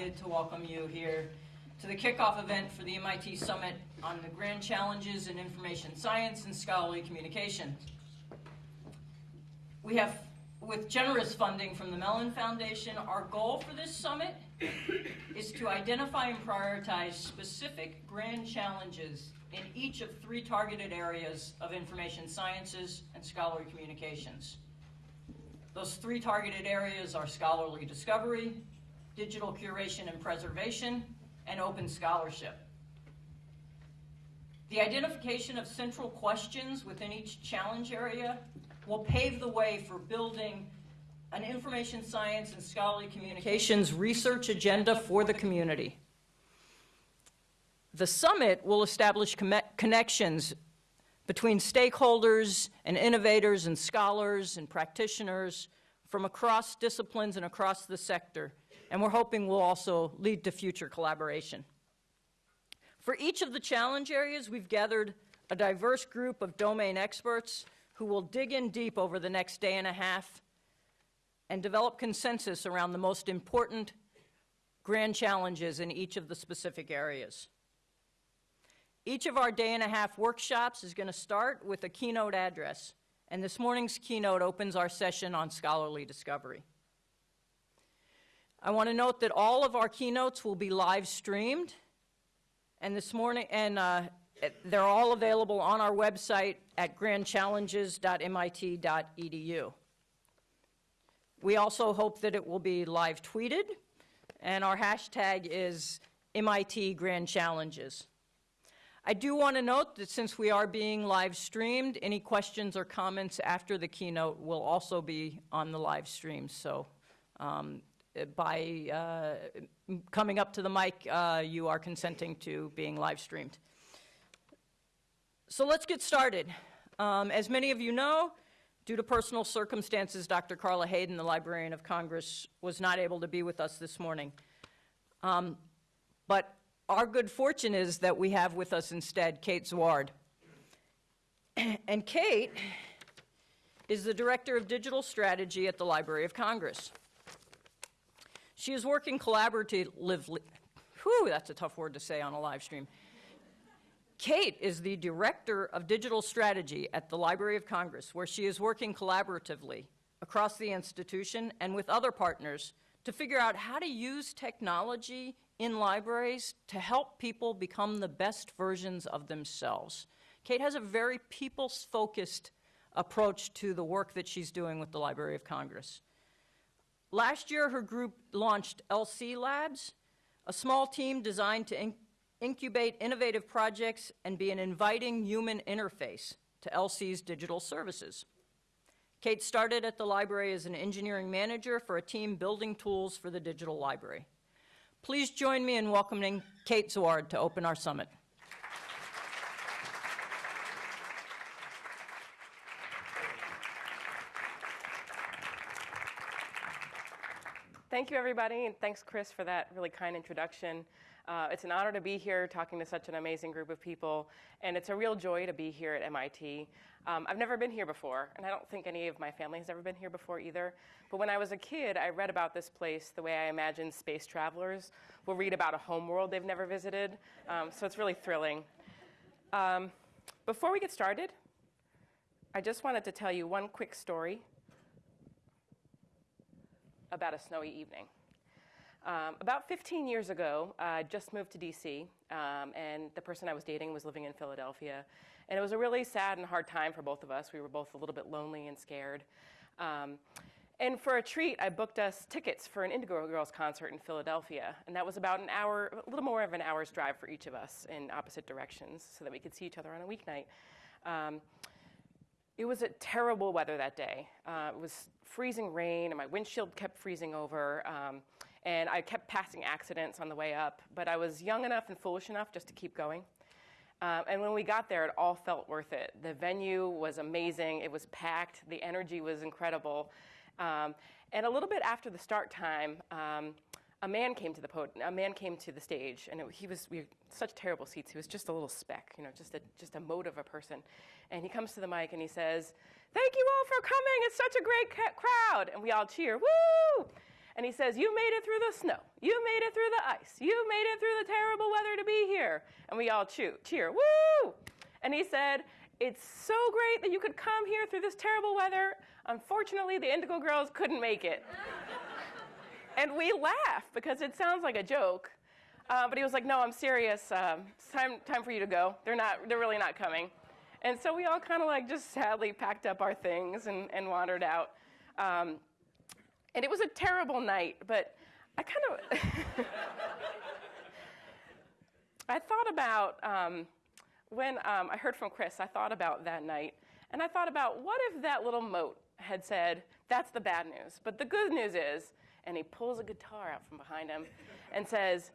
delighted to welcome you here to the kickoff event for the MIT Summit on the Grand Challenges in Information Science and Scholarly Communication. We have, with generous funding from the Mellon Foundation, our goal for this summit is to identify and prioritize specific grand challenges in each of three targeted areas of information sciences and scholarly communications. Those three targeted areas are scholarly discovery, digital curation and preservation, and open scholarship. The identification of central questions within each challenge area will pave the way for building an information science and scholarly communications research agenda for the community. The summit will establish connections between stakeholders and innovators and scholars and practitioners from across disciplines and across the sector, and we're hoping will also lead to future collaboration. For each of the challenge areas, we've gathered a diverse group of domain experts who will dig in deep over the next day and a half and develop consensus around the most important grand challenges in each of the specific areas. Each of our day and a half workshops is going to start with a keynote address, and this morning's keynote opens our session on scholarly discovery. I want to note that all of our keynotes will be live streamed, and this morning, and uh, they're all available on our website at grandchallenges.mit.edu. We also hope that it will be live tweeted, and our hashtag is MIT Grand Challenges. I do want to note that since we are being live streamed, any questions or comments after the keynote will also be on the live stream. So um, by uh, coming up to the mic, uh, you are consenting to being live streamed. So let's get started. Um, as many of you know, due to personal circumstances, Dr. Carla Hayden, the Librarian of Congress, was not able to be with us this morning. Um, but our good fortune is that we have with us instead Kate Zwaard. and Kate is the Director of Digital Strategy at the Library of Congress. She is working collaboratively, whew, that's a tough word to say on a live stream. Kate is the Director of Digital Strategy at the Library of Congress, where she is working collaboratively across the institution and with other partners to figure out how to use technology in libraries to help people become the best versions of themselves. Kate has a very people-focused approach to the work that she's doing with the Library of Congress. Last year, her group launched LC Labs, a small team designed to in incubate innovative projects and be an inviting human interface to LC's digital services. Kate started at the library as an engineering manager for a team building tools for the digital library. Please join me in welcoming Kate Zwaard to open our summit. Thank you, everybody, and thanks, Chris, for that really kind introduction. Uh, it's an honor to be here talking to such an amazing group of people, and it's a real joy to be here at MIT. Um, I've never been here before, and I don't think any of my family has ever been here before either. But when I was a kid, I read about this place the way I imagine space travelers will read about a homeworld they've never visited. Um, so it's really thrilling. Um, before we get started, I just wanted to tell you one quick story about a snowy evening. Um, about 15 years ago, I just moved to DC, um, and the person I was dating was living in Philadelphia. And it was a really sad and hard time for both of us. We were both a little bit lonely and scared. Um, and for a treat, I booked us tickets for an Indigo Girls concert in Philadelphia. And that was about an hour, a little more of an hour's drive for each of us in opposite directions so that we could see each other on a weeknight. It was a terrible weather that day. Uh, it was freezing rain, and my windshield kept freezing over. Um, and I kept passing accidents on the way up, but I was young enough and foolish enough just to keep going. Um, and when we got there, it all felt worth it. The venue was amazing. It was packed. The energy was incredible. Um, and a little bit after the start time, um, a man came to the podium, a man came to the stage, and it, he was we such terrible seats. He was just a little speck, you know, just a just a mote of a person. And he comes to the mic and he says, "Thank you all for coming. It's such a great crowd." And we all cheer, "Woo!" And he says, You made it through the snow. You made it through the ice. You made it through the terrible weather to be here. And we all cheer, cheer, woo! And he said, It's so great that you could come here through this terrible weather. Unfortunately, the Indigo Girls couldn't make it. and we laugh because it sounds like a joke. Uh, but he was like, No, I'm serious. Um, it's time, time for you to go. They're, not, they're really not coming. And so we all kind of like just sadly packed up our things and, and wandered out. Um, and it was a terrible night, but I kind of. I thought about um, when um, I heard from Chris, I thought about that night, and I thought about what if that little mote had said, That's the bad news. But the good news is, and he pulls a guitar out from behind him and says,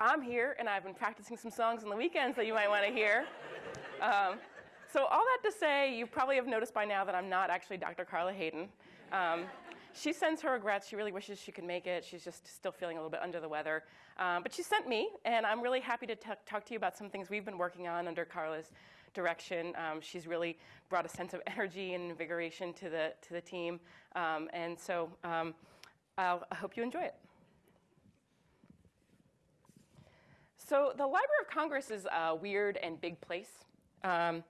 I'm here, and I've been practicing some songs on the weekends that you might want to hear. Um, so, all that to say, you probably have noticed by now that I'm not actually Dr. Carla Hayden. Um, she sends her regrets. She really wishes she could make it. She's just still feeling a little bit under the weather. Um, but she sent me, and I'm really happy to talk to you about some things we've been working on under Carla's direction. Um, she's really brought a sense of energy and invigoration to the, to the team. Um, and so I hope you enjoy it. So, the Library of Congress is a weird and big place. Um,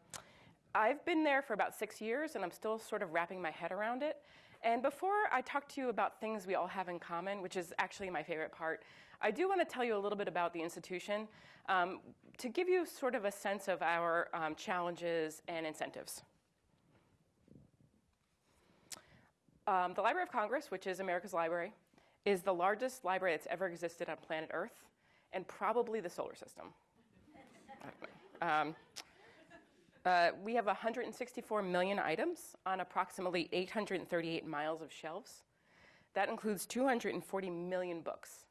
I've been there for about six years, and I'm still sort of wrapping my head around it. And before I talk to you about things we all have in common, which is actually my favorite part, I do want to tell you a little bit about the institution um, to give you sort of a sense of our um, challenges and incentives. Um, the Library of Congress, which is America's library, is the largest library that's ever existed on planet Earth and probably the solar system. Um, uh, we have 164 million items on approximately 838 miles of shelves. That includes 240 million books.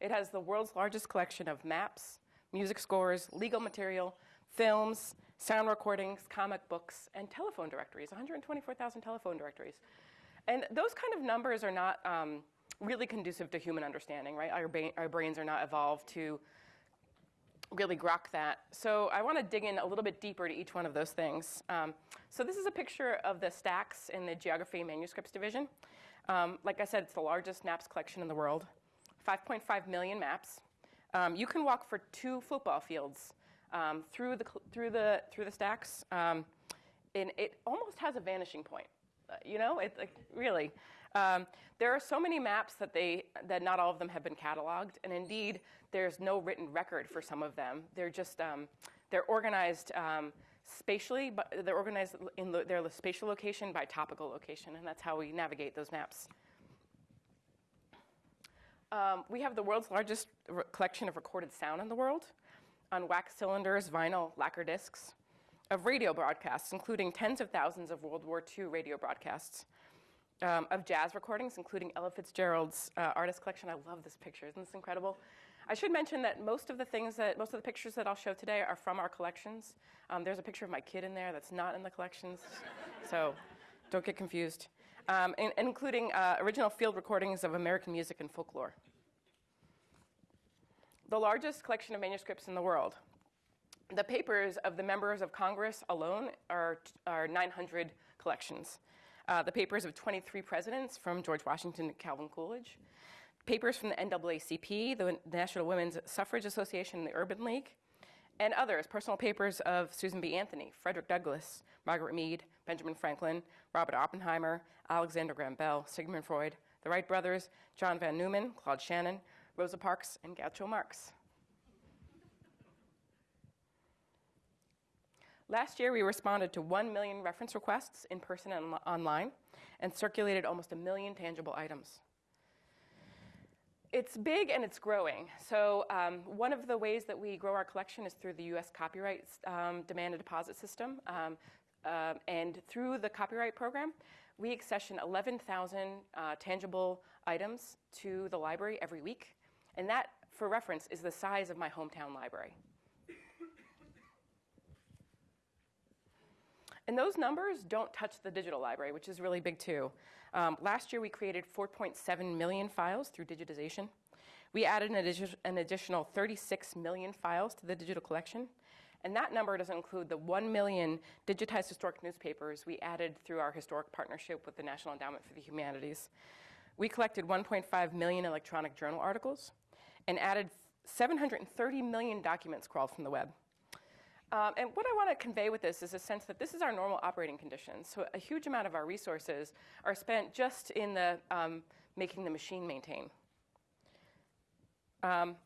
It has the world's largest collection of maps, music scores, legal material, films, sound recordings, comic books, and telephone directories 124,000 telephone directories. And those kind of numbers are not um, really conducive to human understanding, right? Our, our brains are not evolved to really grok that. So I want to dig in a little bit deeper to each one of those things. Um, so this is a picture of the stacks in the Geography Manuscripts Division. Um, like I said, it's the largest maps collection in the world, 5.5 million maps. Um, you can walk for two football fields um, through, the, through, the, through the stacks, um, and it almost has a vanishing point. You know, it's like, really. Um, there are so many maps that, they, that not all of them have been cataloged, and indeed, there's no written record for some of them. They're just um, they're organized um, spatially, but they're organized in lo- their spatial location by topical location, and that's how we navigate those maps. Um, we have the world's largest collection of recorded sound in the world on wax cylinders, vinyl, lacquer discs, of radio broadcasts, including tens of thousands of World War II radio broadcasts, um, of jazz recordings, including Ella Fitzgerald's uh, artist collection. I love this picture. Isn't this incredible? I should mention that most of the things that, most of the pictures that I'll show today are from our collections. Um, there's a picture of my kid in there that's not in the collections, so don't get confused. Um, in, including uh, original field recordings of American music and folklore. The largest collection of manuscripts in the world. The papers of the members of Congress alone are, are 900 collections. Uh, the papers of 23 presidents from George Washington to Calvin Coolidge, papers from the NAACP, the National Women's Suffrage Association, the Urban League, and others, personal papers of Susan B. Anthony, Frederick Douglass, Margaret Mead, Benjamin Franklin, Robert Oppenheimer, Alexander Graham Bell, Sigmund Freud, the Wright brothers, John von Neumann, Claude Shannon, Rosa Parks, and Groucho Marx. Last year, we responded to 1 million reference requests in person and online and circulated almost a million tangible items. It's big and it's growing. So, um, one of the ways that we grow our collection is through the US copyright um, demand and deposit system. Um, uh, and through the copyright program, we accession 11,000 uh, tangible items to the library every week. And that, for reference, is the size of my hometown library. And those numbers don't touch the digital library, which is really big too. Um, last year, we created 4.7 million files through digitization. We added an, addi- an, additional 36 million files to the digital collection. And that number doesn't include the 1 million digitized historic newspapers we added through our historic partnership with the National Endowment for the Humanities. we collected 1.5 million electronic journal articles and added 730 million documents crawled from the web. Um, and what I want to convey with this is a sense that this is our normal operating conditions. So a huge amount of our resources are spent just in the um, making the machine maintain. Um,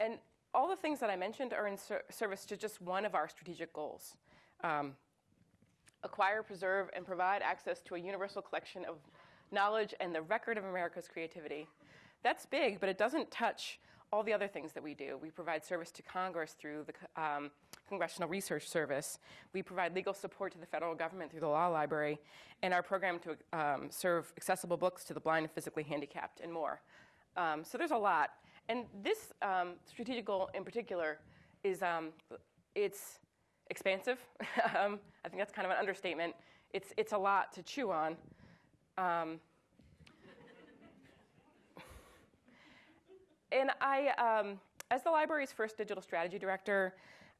and all the things that I mentioned are in ser- service to just one of our strategic goals. Um, acquire, preserve, and provide access to a universal collection of knowledge and the record of America's creativity. That's big, but it doesn't touch all the other things that we do. We provide service to Congress through the um, Congressional Research Service. We provide legal support to the federal government through the Law Library, and our program to um, serve accessible books to the blind and physically handicapped, and more. Um, so there's a lot. And this um, strategic goal in particular is um, it's expansive. Um, I think that's kind of an understatement. It's, it's a lot to chew on. Um, and I, um, as the library's first digital strategy director,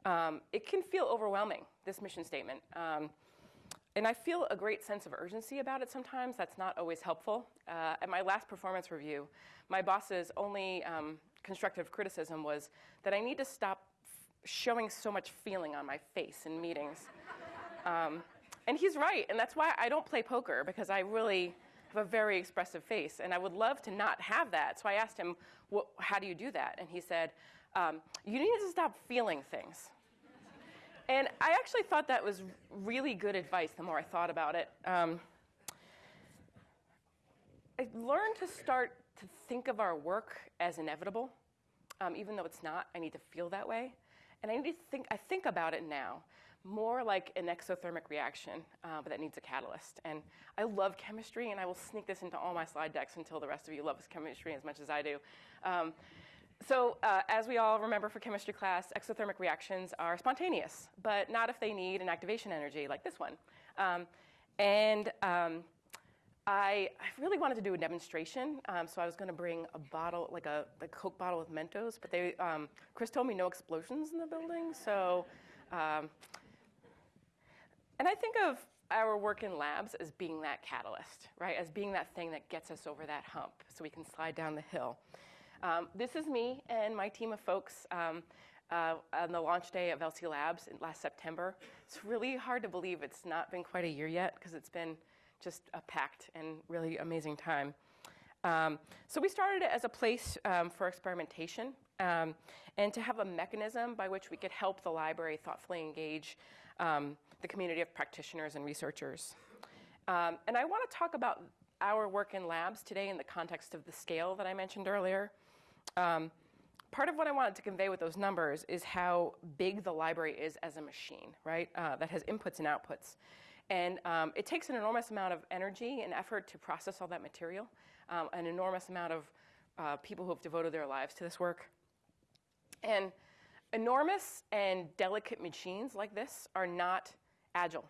um, it can feel overwhelming, this mission statement. Um, and I feel a great sense of urgency about it sometimes. That's not always helpful. Uh, at my last performance review, my boss's only um, constructive criticism was that I need to stop showing so much feeling on my face in meetings. Um, and he's right, and that's why I don't play poker, because I really have a very expressive face, and I would love to not have that. So I asked him, well, How do you do that? And he said, um, You need to stop feeling things. And I actually thought that was really good advice the more I thought about it. Um, I learned to start to think of our work as inevitable, um, even though it's not. I need to feel that way, and I need to think. I think about it now more like an exothermic reaction, uh, but that needs a catalyst. And I love chemistry, and I will sneak this into all my slide decks until the rest of you love chemistry as much as I do. Um, so, uh, as we all remember for chemistry class, exothermic reactions are spontaneous, but not if they need an activation energy like this one. Um, and um, I, I, really wanted to do a demonstration, um, so I was going to bring a bottle, like a, a, Coke bottle with Mentos, but they, um, Chris told me no explosions in the building, so um, and I think of our work in labs as being that catalyst, right? As being that thing that gets us over that hump so we can slide down the hill. Um, this is me and my team of folks um, uh, on the launch day of LC Labs last September. It's really hard to believe it's not been quite a year yet because it's been just a packed and really amazing time. Um, so we started it as a place um, for experimentation um, and to have a mechanism by which we could help the library thoughtfully engage um, the community of practitioners and researchers. And I want to talk about our work in labs today in the context of the scale that I mentioned earlier. Um, part of what I wanted to convey with those numbers is how big the library is as a machine, right? Uh, that has inputs and outputs. And um, it takes an enormous amount of energy and effort to process all that material, um, an enormous amount of uh, people who have devoted their lives to this work. And enormous and delicate machines like this are not agile.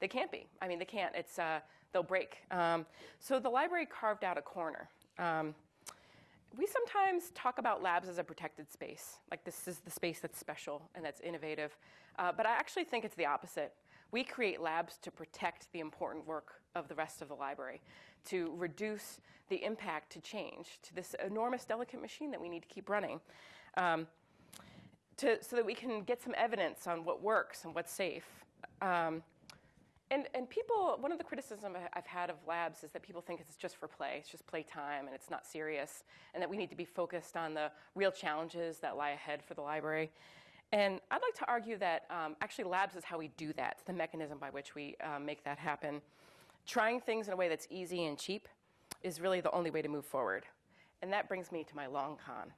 They can't be. I mean, they can't. It's, uh, they'll break. Um, so the library carved out a corner. We sometimes talk about labs as a protected space, like this is the space that's special and that's innovative. Uh, but I actually think it's the opposite. We create labs to protect the important work of the rest of the library, to reduce the impact to change, to this enormous, delicate machine that we need to keep running, um, to, so that we can get some evidence on what works and what's safe. Um, and, and people, one of the criticisms I've had of labs is that people think it's just for play, it's just playtime, and it's not serious, and that we need to be focused on the real challenges that lie ahead for the library. And I'd like to argue that um, actually labs is how we do that, it's the mechanism by which we um, make that happen. Trying things in a way that's easy and cheap is really the only way to move forward. And that brings me to my long con.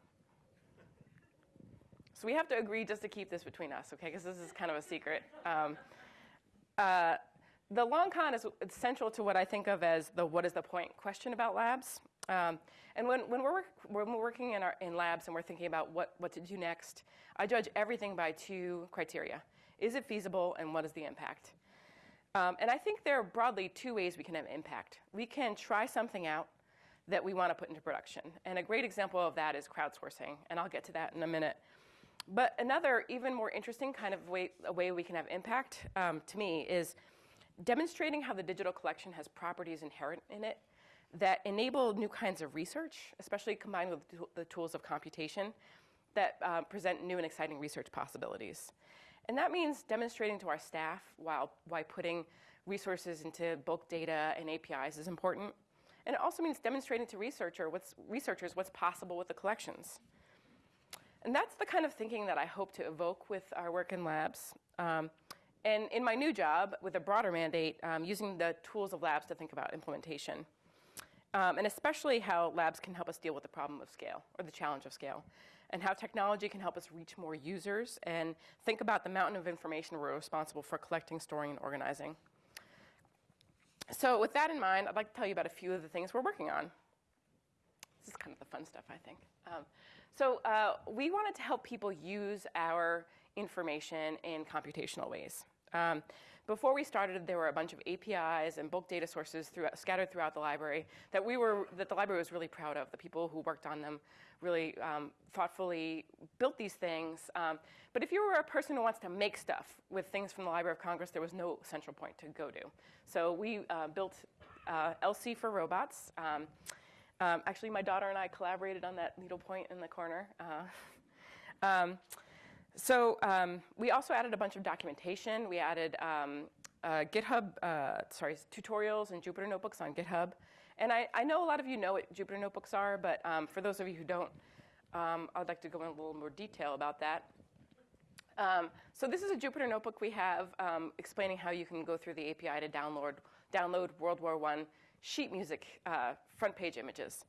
So we have to agree just to keep this between us, okay? Because this is kind of a secret. Um, uh, the long con is central to what I think of as the what is the point question about labs. Um, and when, when, we're, when we're working in, our, in labs and we're thinking about what, what to do next, I judge everything by two criteria. Is it feasible and what is the impact? Um, and I think there are broadly two ways we can have impact. We can try something out that we want to put into production. And a great example of that is crowdsourcing, and I'll get to that in a minute. But another, even more interesting kind of way, a way we can have impact um, to me is demonstrating how the digital collection has properties inherent in it that enable new kinds of research, especially combined with the tools of computation that uh, present new and exciting research possibilities. And that means demonstrating to our staff while, why putting resources into bulk data and APIs is important. And it also means demonstrating to researcher what's, researchers what's possible with the collections. And that's the kind of thinking that I hope to evoke with our work in labs. Um, and in my new job, with a broader mandate, um, using the tools of labs to think about implementation. Um, and especially how labs can help us deal with the problem of scale, or the challenge of scale, and how technology can help us reach more users and think about the mountain of information we're responsible for collecting, storing, and organizing. So, with that in mind, I'd like to tell you about a few of the things we're working on. This is kind of the fun stuff, I think. Um, so, uh, we wanted to help people use our information in computational ways. Um, before we started, there were a bunch of APIs and bulk data sources throughout, scattered throughout the library that we were that the library was really proud of. The people who worked on them really um, thoughtfully built these things. Um, but if you were a person who wants to make stuff with things from the Library of Congress, there was no central point to go to. So we uh, built uh, LC for robots. Um, um, actually, my daughter and I collaborated on that needle point in the corner. Uh, um, so um, we also added a bunch of documentation. We added um, uh, GitHub, uh, sorry, tutorials and Jupyter Notebooks on GitHub. And I, I, know a lot of you know what Jupyter Notebooks are, but um, for those of you who don't, um, I'd like to go in a little more detail about that. Um, so this is a Jupyter Notebook we have um, explaining how you can go through the API to download, download World War I sheet music uh, front page images.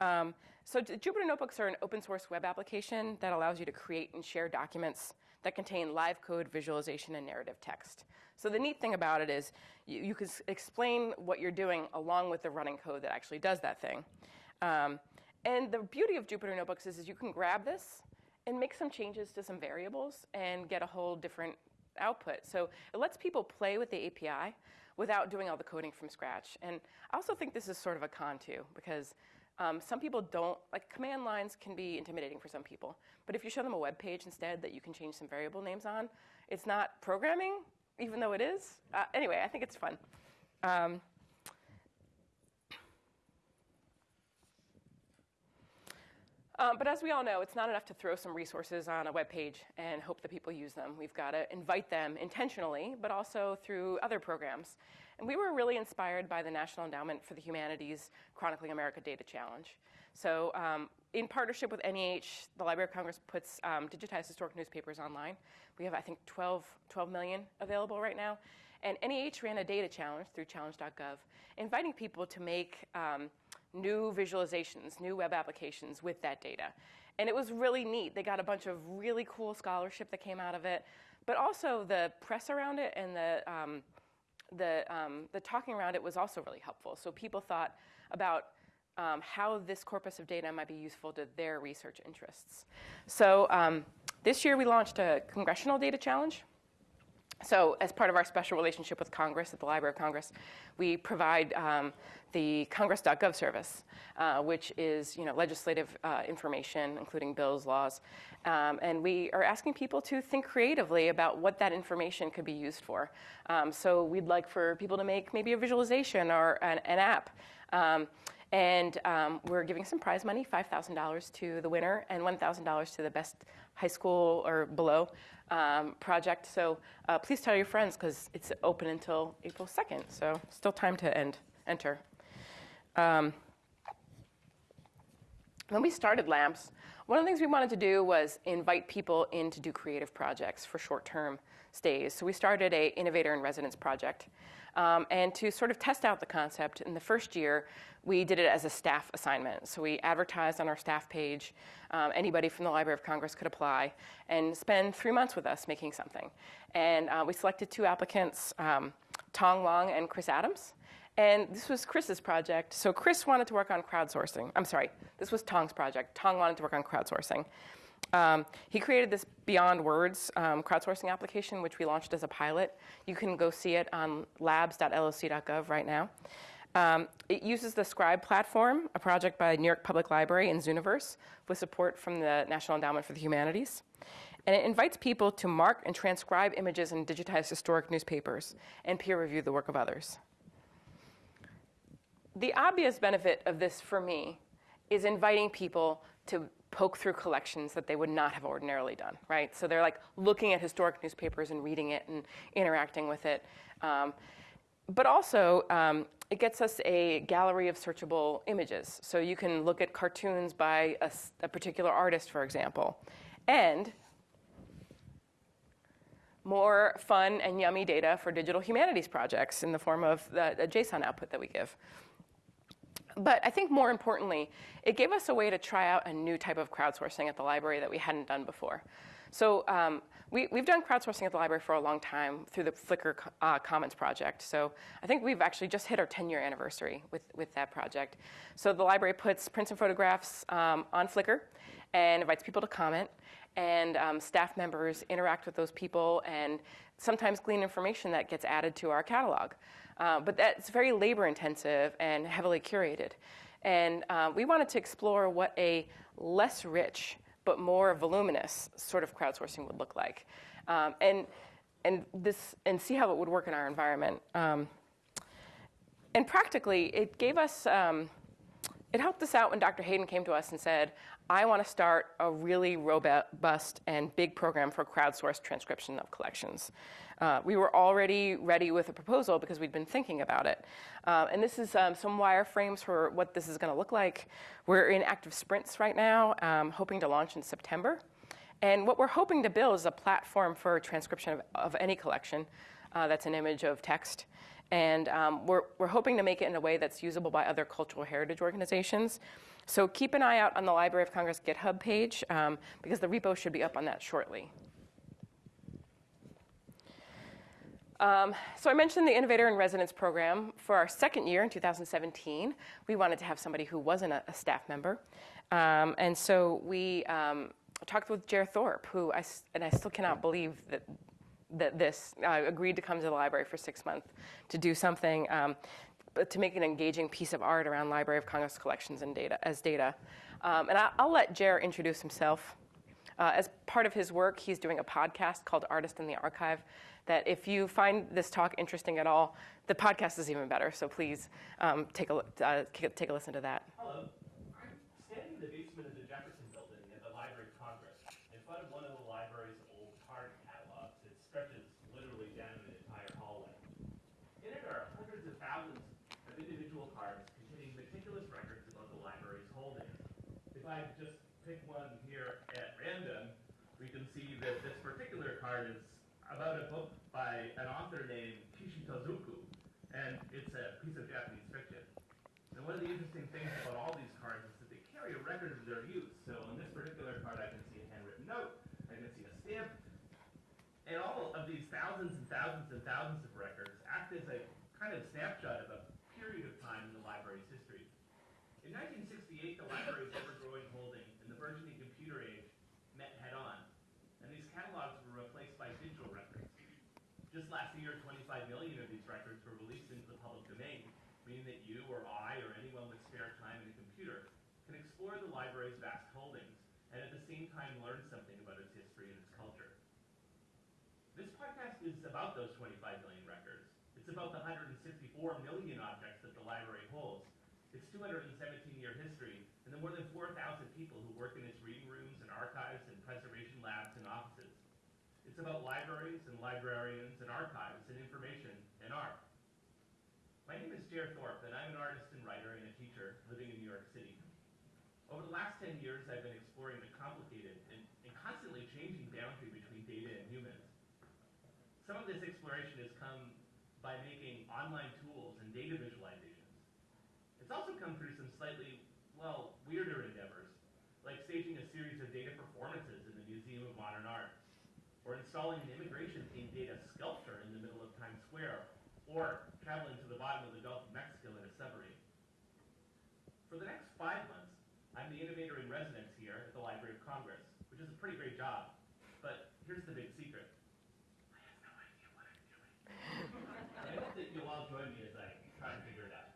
Um, so Jupyter Notebooks are an open source web application that allows you to create and share documents that contain live code, visualization, and narrative text. So the neat thing about it is you, you can explain what you're doing along with the running code that actually does that thing. Um, and the beauty of Jupyter Notebooks is, is you can grab this and make some changes to some variables and get a whole different output. So it lets people play with the API without doing all the coding from scratch. And I also think this is sort of a con too, because um, some people don't, like command lines can be intimidating for some people. But if you show them a web page instead that you can change some variable names on, it's not programming, even though it is. Uh, anyway, I think it's fun. Um, Um, but as we all know, it's not enough to throw some resources on a web page and hope that people use them. We've got to invite them intentionally, but also through other programs. And we were really inspired by the National Endowment for the Humanities Chronicling America Data Challenge. So, um, in partnership with NEH, the Library of Congress puts um, digitized historic newspapers online. We have, I think, 12, 12 million available right now. And NEH ran a data challenge through challenge.gov, inviting people to make um, new visualizations, new web applications with that data. And it was really neat. They got a bunch of really cool scholarship that came out of it, but also the press around it and the, um, the, um, the talking around it was also really helpful. So people thought about um, how this corpus of data might be useful to their research interests. So um, this year we launched a congressional data challenge. So, as part of our special relationship with Congress at the Library of Congress, we provide um, the Congress.gov service, uh, which is you know legislative uh, information, including bills, laws, um, and we are asking people to think creatively about what that information could be used for. Um, so, we'd like for people to make maybe a visualization or an, an app. Um, and um, we're giving some prize money $5,000 to the winner and $1,000 to the best high school or below um, project. So uh, please tell your friends because it's open until April 2nd. So still time to end, enter. Um, when we started labs, one of the things we wanted to do was invite people in to do creative projects for short-term stays. So we started a innovator in residence project. Um, and to sort of test out the concept, in the first year, we did it as a staff assignment. So we advertised on our staff page. Um, anybody from the Library of Congress could apply and spend three months with us making something. And uh, we selected two applicants, um, Tong Wang and Chris Adams. And this was Chris's project. So Chris wanted to work on crowdsourcing. I'm sorry, this was Tong's project. Tong wanted to work on crowdsourcing. Um, he created this Beyond Words um, crowdsourcing application, which we launched as a pilot. You can go see it on labs.loc.gov right now. Um, it uses the Scribe platform, a project by New York Public Library and Zooniverse, with support from the National Endowment for the Humanities. And it invites people to mark and transcribe images in digitized historic newspapers and peer review the work of others. the obvious benefit of this for me is inviting people to poke through collections that they would not have ordinarily done, right? So they're like looking at historic newspapers and reading it and interacting with it. Um, but also, um, it gets us a gallery of searchable images. So you can look at cartoons by a particular artist, for example. And more fun and yummy data for digital humanities projects in the form of the, the JSON output that we give. But I think more importantly, it gave us a way to try out a new type of crowdsourcing at the library that we hadn't done before. So um, we, we've done crowdsourcing at the library for a long time through the Flickr uh, Commons project. So I think we've actually just hit our 10 year anniversary with, with that project. So the library puts prints and photographs um, on Flickr and invites people to comment. And um, staff members interact with those people and sometimes glean information that gets added to our catalog. Uh, but that's very labor intensive and heavily curated. And uh, we wanted to explore what a less rich but more voluminous sort of crowdsourcing would look like, um, and and this and see how it would work in our environment. Um, and practically, it gave us. Um, it helped us out when Dr. Hayden came to us and said, I want to start a really robust and big program for crowdsourced transcription of collections. Uh, we were already ready with a proposal because we'd been thinking about it. Uh, and this is um, some wireframes for what this is going to look like. We're in active sprints right now, um, hoping to launch in September. And what we're hoping to build is a platform for transcription of, of any collection uh, that's an image of text. And um, we're, we're hoping to make it in a way that's usable by other cultural heritage organizations. So keep an eye out on the Library of Congress GitHub page um, because the repo should be up on that shortly. Um, so I mentioned the Innovator in Residence program. For our second year in 2017, we wanted to have somebody who wasn't a, a staff member. Um, and so we um, talked with Jer Thorp, who I, and I still cannot believe that that this uh, agreed to come to the library for six months to do something, um, to make an engaging piece of art around Library of Congress collections and data as data. Um, and I, I'll let Jer introduce himself. Uh, as part of his work, he's doing a podcast called Artist in the Archive. That if you find this talk interesting at all, the podcast is even better. So please um, take a uh, take a listen to that. Hello. I'm standing in the basement of the Jefferson Building at the Library of Congress, in front of one of the library's old card catalogs. It stretches literally down an entire hallway. In it are hundreds of thousands of individual cards containing meticulous records about the library's holdings. If I just pick one here at random, we can see that this particular card is about a book by an author named Kishi Tozuku, and it's a piece of Japanese fiction. And one of the interesting things about all these cards is that they carry a record of their use. So on this particular card, I can see a handwritten note, I can see a stamp, and all of these thousands and thousands and thousands of records act as a kind of snapshot of a period of time in the library's history. In 1968, the library's ever-growing holdings in the burgeoning computer age met head-on, and these catalogs were replaced by digital records. Just last year, 25 million of these records were released into the public domain, meaning that you or I or anyone with spare time in a computer can explore the library's vast holdings and at the same time learn something about its history and its culture. This podcast is about those 25 million records. It's about the 164 million objects that the library holds. Its 217-year history, and the more than 4,000 people who work in its reading rooms and archives and preservation labs and offices. It's about libraries and librarians and archives and information and art. My name is Jer Thorp, and I'm an artist and writer and a teacher living in New York City. Over the last 10 years, I've been exploring the complicated and, and constantly changing boundary between data and humans. Some of this exploration has come by making online tools and data visualizations. It's also come through some slightly, well, weirder endeavors, like staging a series of data performances in the Museum of Modern Art, or installing an immigration-themed data sculpture in the middle of Times Square, or traveling to the bottom of the Gulf of Mexico in a submarine. For the next five months, I'm the innovator in residence here at the Library of Congress, which is a pretty great job. But here's the big secret. I have no idea what I'm doing. I hope that you'll all join me as I try and figure it out.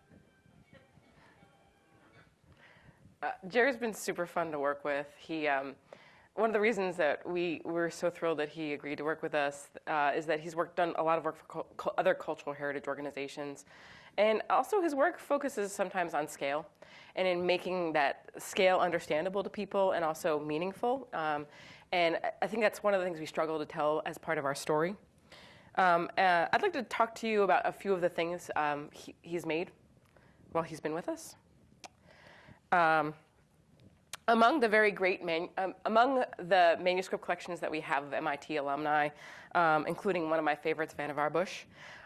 Uh, Jerry's been super fun to work with. He, um, one of the reasons that we were so thrilled that he agreed to work with us uh, is that he's worked done a lot of work for other cultural heritage organizations, and also, his work focuses sometimes on scale and in making that scale understandable to people and also meaningful. Um, and I- think that's one of the things we struggle to tell as part of our story. Um, uh, I'd like to talk to you about a few of the things um, he, he's made while he's been with us. Among the very great um, among the manuscript collections that we have of MIT alumni, um, including one of my favorites, Vannevar Bush,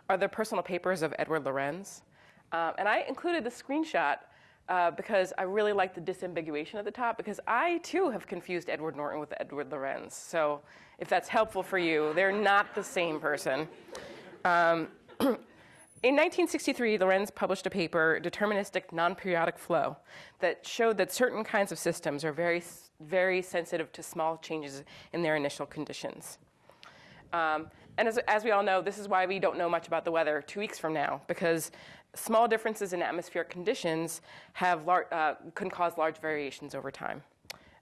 are the personal papers of Edward Lorenz. Um, and I included the screenshot uh, because I really like the disambiguation at the top, because I too have confused Edward Norton with Edward Lorenz. So if that's helpful for you, they're not the same person. Um, In 1963, Lorenz published a paper, Deterministic Non-Periodic Flow, that showed that certain kinds of systems are very, very sensitive to small changes in their initial conditions. Um, and as, as we all know, this is why we don't know much about the weather two weeks from now, because small differences in atmospheric conditions have lar- uh, can cause large variations over time.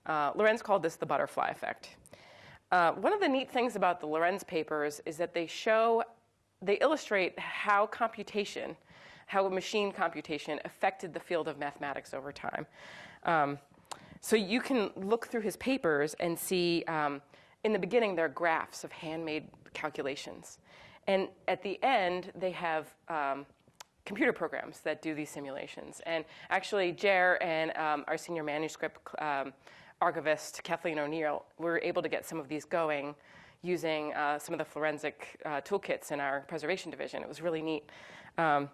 Uh, Lorenz called this the butterfly effect. Uh, one of the neat things about the Lorenz papers is that they show, they illustrate how computation, how machine computation affected the field of mathematics over time. Um, so you can look through his papers and see, um, in the beginning, there are graphs of handmade calculations. And at the end, they have um, computer programs that do these simulations. And actually, Jer and um, our senior manuscript um, archivist, Kathleen O'Neill, were able to get some of these going using uh, some of the forensic uh, toolkits in our preservation division. It was really neat. Um,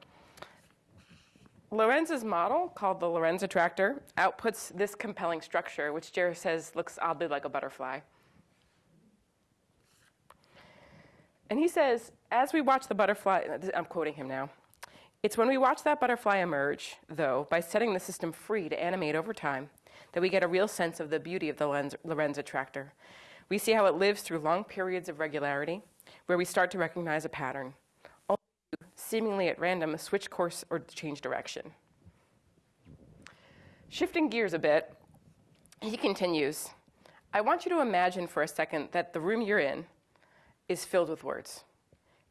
Lorenz's model, called the Lorenz attractor, outputs this compelling structure, which Jer says looks oddly like a butterfly. And he says, as we watch the butterfly, I'm quoting him now, it's when we watch that butterfly emerge, though, by setting the system free to animate over time, that we get a real sense of the beauty of the Lorenz attractor. We see how it lives through long periods of regularity, where we start to recognize a pattern, only seemingly at random, switch course or change direction. Shifting gears a bit, he continues I want you to imagine for a second that the room you're in is filled with words.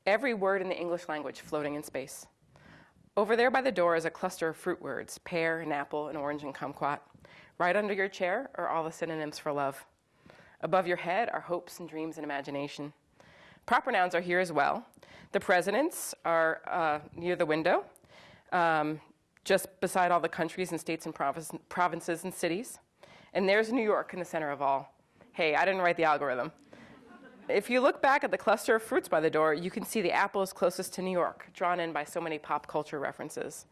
Every word in the English language floating in space. Over there by the door is a cluster of fruit words pear and apple and orange and kumquat. Right under your chair are all the synonyms for love. Above your head are hopes and dreams and imagination. Proper nouns are here as well. The presidents are uh, near the window, um, just beside all the countries and states and province, provinces and cities. And there's New York in the center of all. Hey, I didn't write the algorithm. If you look back at the cluster of fruits by the door, you can see the apple is closest to New York, drawn in by so many pop culture references.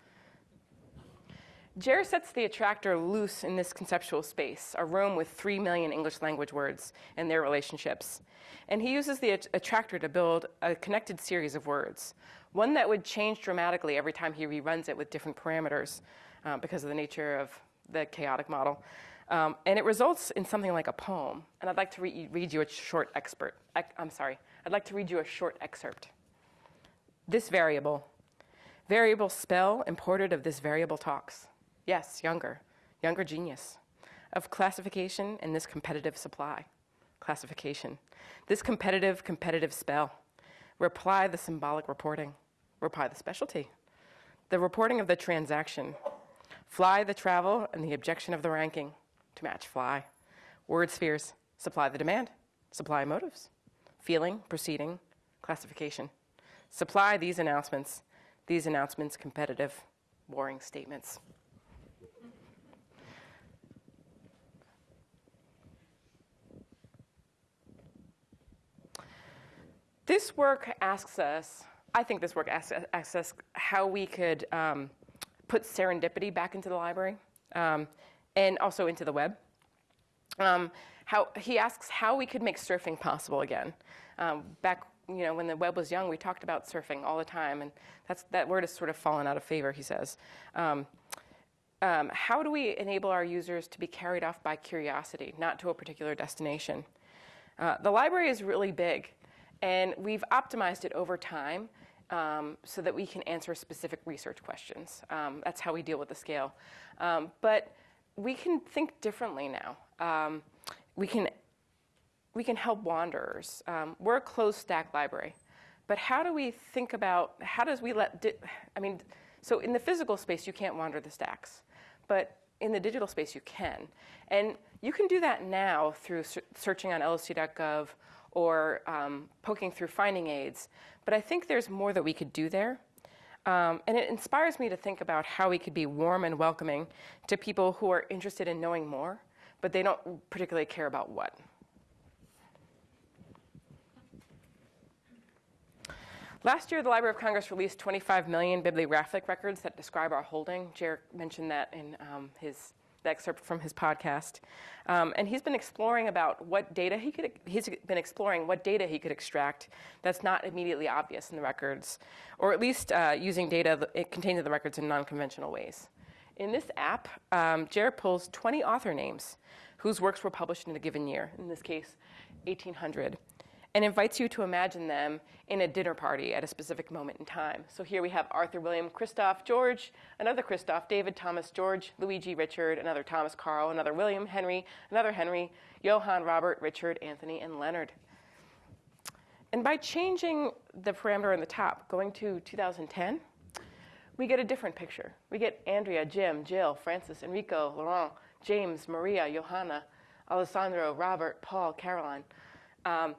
Jer sets the attractor loose in this conceptual space, a room with three million English language words and their relationships. And he uses the att- attractor to build a connected series of words, one that would change dramatically every time he reruns it with different parameters uh, because of the nature of the chaotic model. Um, and it results in something like a poem. And I'd like to re- read you a short expert. I, I'm sorry, I'd like to read you a short excerpt. This variable, variable spell imported of this variable talks. Yes, younger, younger genius. Of classification and this competitive supply. Classification. This competitive, competitive spell. Reply the symbolic reporting. Reply the specialty. The reporting of the transaction. Fly the travel and the objection of the ranking to match fly. Word spheres. Supply the demand. Supply motives. Feeling, proceeding, classification. Supply these announcements. These announcements competitive, boring statements. This work asks us, I think this work asks, us how we could um, put serendipity back into the library um, and also into the web. Um, how, he asks how we could make surfing possible again. Um, back you know, when the web was young, we talked about surfing all the time, and that's, that word has sort of fallen out of favor, he says. Um, um, how do we enable our users to be carried off by curiosity, not to a particular destination? Uh, the library is really big, and we've optimized it over time um, so that we can answer specific research questions. Um, that's how we deal with the scale. Um, but we can think differently now. Um, we can we can help wanderers. Um, we're a closed stack library, but how do we think about how does we let? I mean, So in the physical space, you can't wander the stacks, but in the digital space, you can. And you can do that now through searching on loc.gov or um, poking through finding aids. But I think there's more that we could do there. Um, and it inspires me to think about how we could be warm and welcoming to people who are interested in knowing more, but they don't particularly care about what. Last year, the Library of Congress released 25 million bibliographic records that describe our holding. Jarek mentioned that in um, his the excerpt from his podcast, um, and he's been exploring about what data he could. He's been exploring what data he could extract that's not immediately obvious in the records, or at least uh, using data contained in the records in non-conventional ways. In this app, um, Jarek pulls 20 author names whose works were published in a given year. In this case, 1800 and invites you to imagine them in a dinner party at a specific moment in time. So here we have Arthur William Christoph George, another Christoph, David Thomas George, Luigi Richard, another Thomas Carl, another William Henry, another Henry, Johann Robert Richard Anthony, and Leonard. And by changing the parameter in the top, going to 2010, we get a different picture. We get Andrea, Jim, Jill, Francis, Enrico, Laurent, James, Maria, Johanna, Alessandro, Robert, Paul, Caroline. Um,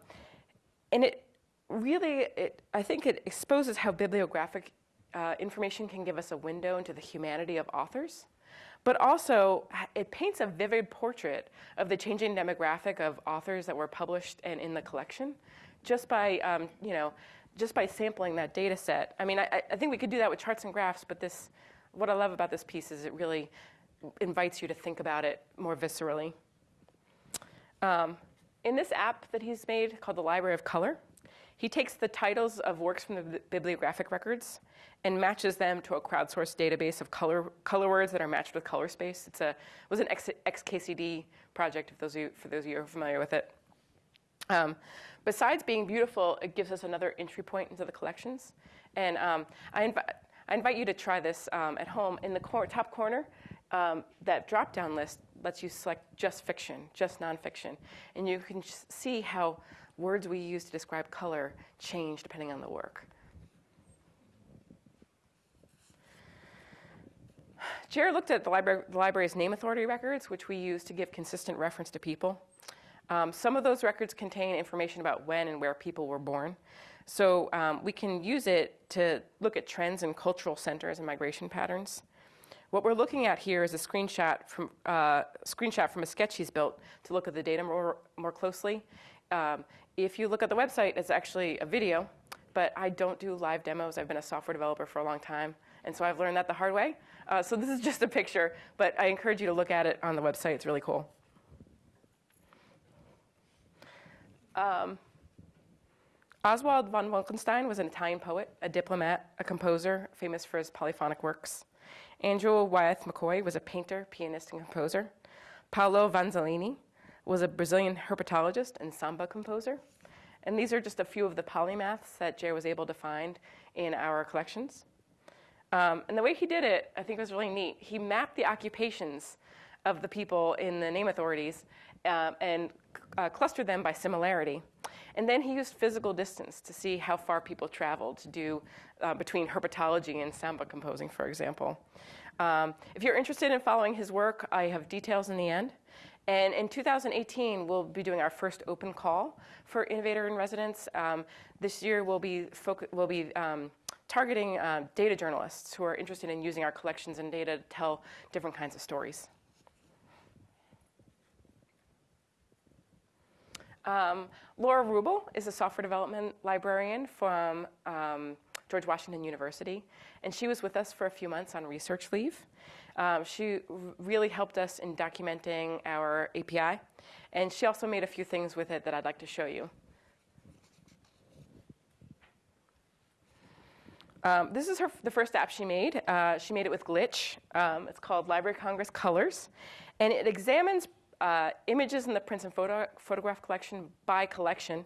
and it really, it, I think it exposes how bibliographic uh, information can give us a window into the humanity of authors, but also it paints a vivid portrait of the changing demographic of authors that were published and in the collection, just by um, you know, just by sampling that data set. I mean, I, I think we could do that with charts and graphs, but this, what I love about this piece is it really invites you to think about it more viscerally. Um, in this app that he's made called the Library of Color, he takes the titles of works from the bibliographic records and matches them to a crowdsourced database of color, color words that are matched with color space. It's a, it was an XKCD project, if those you, for those of you who are familiar with it. Um, besides being beautiful, it gives us another entry point into the collections. And um, I, I, invite you to try this um, at home. In the cor- top corner, um, that drop down list lets you select just fiction, just nonfiction. And you can see how words we use to describe color change depending on the work. Jer looked at the, library, the, library's name authority records, which we use to give consistent reference to people. Um, some of those records contain information about when and where people were born. So um, we can use it to look at trends in cultural centers and migration patterns. What we're looking at here is a screenshot from, uh, screenshot from a sketch he's built to look at the data more, more closely. Um, if you look at the website, it's actually a video, but I don't do live demos. I've been a software developer for a long time, and so I've learned that the hard way. Uh, so this is just a picture, but I encourage you to look at it on the website. It's really cool. Um, Oswald von Wolkenstein was an Italian poet, a diplomat, a composer, famous for his polyphonic works. Ann Wyeth McCoy was a painter, pianist, and composer. Paulo Vanzolini was a Brazilian herpetologist and samba composer. And these are just a few of the polymaths that Jay was able to find in our collections. Um, and the way he did it, I think was really neat. He mapped the occupations of the people in the name authorities um, and uh, clustered them by similarity. And then he used physical distance to see how far people traveled to do uh, between herpetology and samba composing, for example. Um, if you're interested in following his work, I have details in the end. And in 2018, we'll be doing our first open call for Innovator in Residence. Um, this year, we'll be, we'll be um, targeting uh, data journalists who are interested in using our collections and data to tell different kinds of stories. Um, Laura Wrubel is a software development librarian from um, George Washington University, and she was with us for a few months on research leave. Um, she really helped us in documenting our API, and she also made a few things with it that I'd like to show you. Um, this is her, the first app she made. Uh, she made it with Glitch. Um, it's called Library Congress Colors, and it examines uh, images in the prints and photo, photograph collection by collection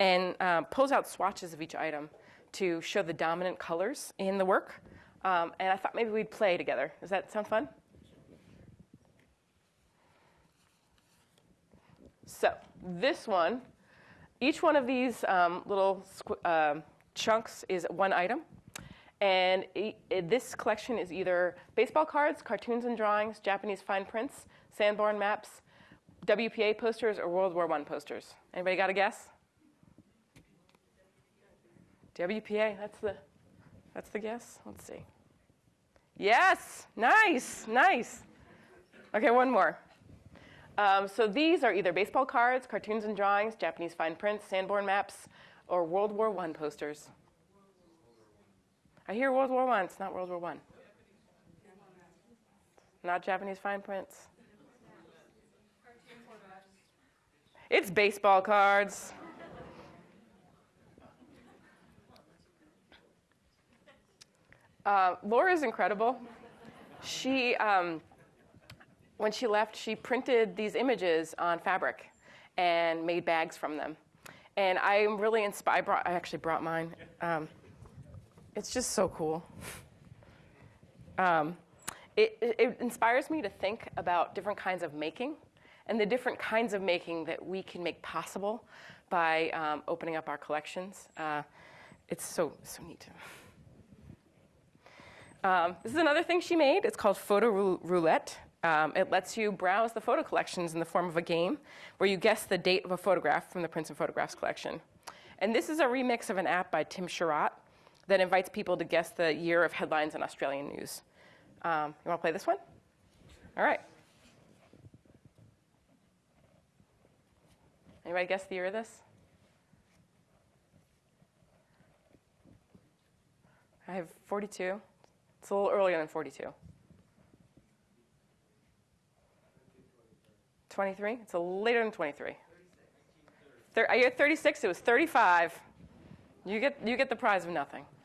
and uh, pulls out swatches of each item to show the dominant colors in the work. Um, and I thought maybe we'd play together. Does that sound fun? So, this one, each one of these um, little uh, chunks is one item. And i this collection is either baseball cards, cartoons and drawings, Japanese fine prints, Sanborn maps, WPA posters, or World War I posters. Anybody got a guess? WPA, that's the, that's the guess? Let's see. Yes, nice, nice. Okay, one more. Um, so these are either baseball cards, cartoons and drawings, Japanese fine prints, Sanborn maps, or World War I posters. I hear World War I, it's not World War I. Not Japanese fine prints. It's baseball cards. Uh, Laura's incredible. She, um, when she left, she printed these images on fabric and made bags from them. And I'm really inspired. I, I actually brought mine. Um, it's just so cool. Um, it, it inspires me to think about different kinds of making and the different kinds of making that we can make possible by um, opening up our collections. Uh, it's so, so neat. Um, this is another thing she made. It's called Photo Roulette. Um, it lets you browse the photo collections in the form of a game where you guess the date of a photograph from the Prints and Photographs collection. And this is a remix of an app by Tim Sherratt that invites people to guess the year of headlines in Australian news. Um, you want to play this one? All right. Anybody guess the year of this? I have 42. It's a little earlier than 42. 23? It's a little later than 23. Thir- I get 36. It was 35. You get, you get the prize of nothing.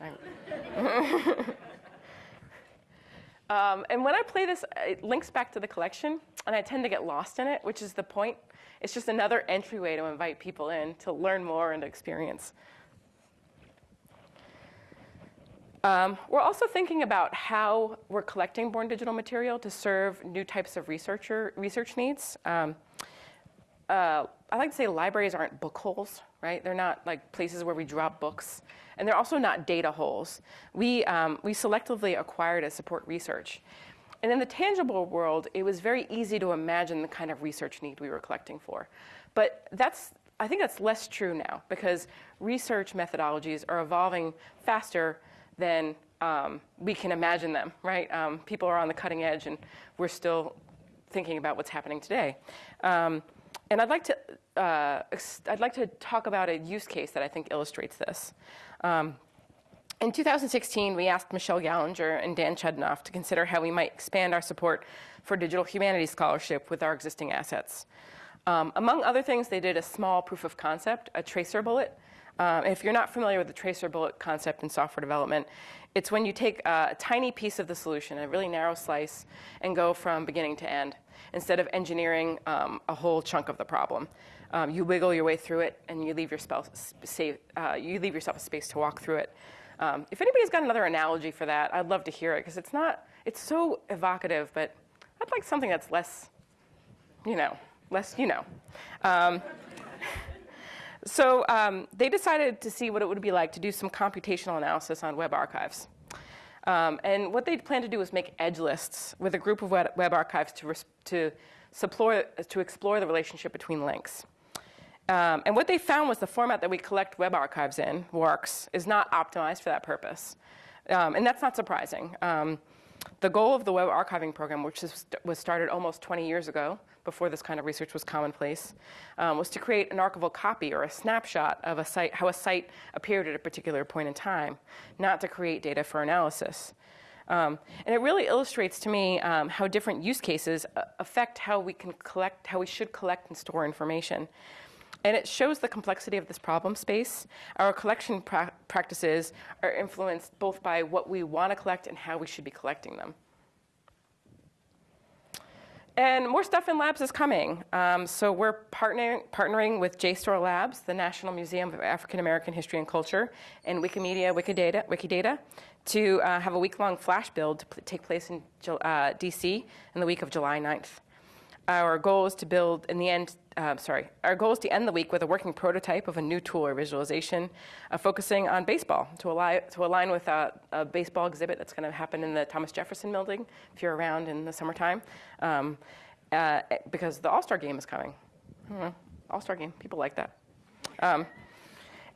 um, and when I play this, it links back to the collection, and I tend to get lost in it, which is the point. It's just another entryway to invite people in to learn more and experience. Um, we're also thinking about how we're collecting born digital material to serve new types of researcher, research needs. Um, uh, I like to say libraries aren't book holes, right? They're not like places where we drop books, and they're also not data holes. We, um, we selectively acquire to support research. And in the tangible world, it was very easy to imagine the kind of research need we were collecting for. But that's, I think that's less true now because research methodologies are evolving faster than um, we can imagine them, right? Um, people are on the cutting edge and we're still thinking about what's happening today. Um, and I'd like to, uh, I'd like to talk about a use case that I think illustrates this. In 2016, we asked Michelle Gallinger and Dan Chudnov to consider how we might expand our support for digital humanities scholarship with our existing assets. Um, among other things, they did a small proof of concept, a tracer bullet. Um, if you're not familiar with the tracer bullet concept in software development, it's when you take a tiny piece of the solution, a really narrow slice, and go from beginning to end instead of engineering um, a whole chunk of the problem. Um, you wiggle your way through it, and you leave, yourself, uh, you leave yourself a space to walk through it. Um, if anybody's got another analogy for that, I'd love to hear it because it's not, it's so evocative, but I'd like something that's less, you know, less, you know. Um, so um, they decided to see what it would be like to do some computational analysis on web archives. Um, and what they plan to do is make edge lists with a group of web, web archives to, to, to explore the relationship between links. Um, and what they found was the format that we collect web archives in, WARCs, is not optimized for that purpose. Um, and that's not surprising. Um, the goal of the web archiving program, which is, was started almost 20 years ago, before this kind of research was commonplace, um, was to create an archival copy or a snapshot of a site, how a site appeared at a particular point in time, not to create data for analysis. Um, and it really illustrates to me um, how different use cases uh, affect how we can collect, how we should collect and store information. And it shows the complexity of this problem space. Our collection pra- practices are influenced both by what we want to collect and how we should be collecting them. And more stuff in labs is coming. Um, so we're partnering, partnering with JSTOR Labs, the National Museum of African American History and Culture, and Wikimedia Wikidata, Wikidata to uh, have a week-long flash build to take place in uh, DC in the week of July 9th. Our goal is to build, in the end, uh, sorry, our goal is to end the week with a working prototype of a new tool or visualization uh, focusing on baseball to align, to align with a, a baseball exhibit that's going to happen in the Thomas Jefferson building if you're around in the summertime, um, uh, because the All Star game is coming. All Star game, people like that. Um,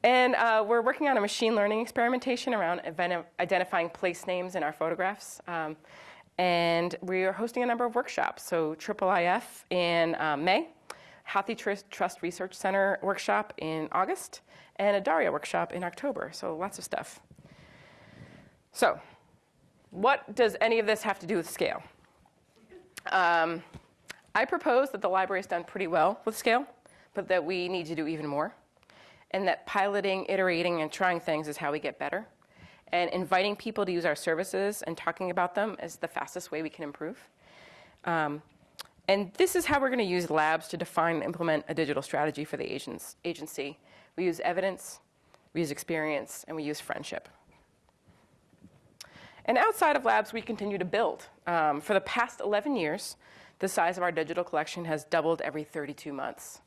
and uh, we're working on a machine learning experimentation around identifying place names in our photographs. Um, and we are hosting a number of workshops. So, IIIF in um, May, Trust, Trust Research Center workshop in August, and a Daria workshop in October. So, lots of stuff. So, what does any of this have to do with scale? Um, I propose that the library has done pretty well with scale, but that we need to do even more and that piloting, iterating, and trying things is how we get better. And inviting people to use our services and talking about them is the fastest way we can improve. Um, and this is how we're going to use labs to define and implement a digital strategy for the agents, agency. We use evidence, we use experience, and we use friendship. And outside of labs, we continue to build. Um, for the past 11 years, the size of our digital collection has doubled every 32 months.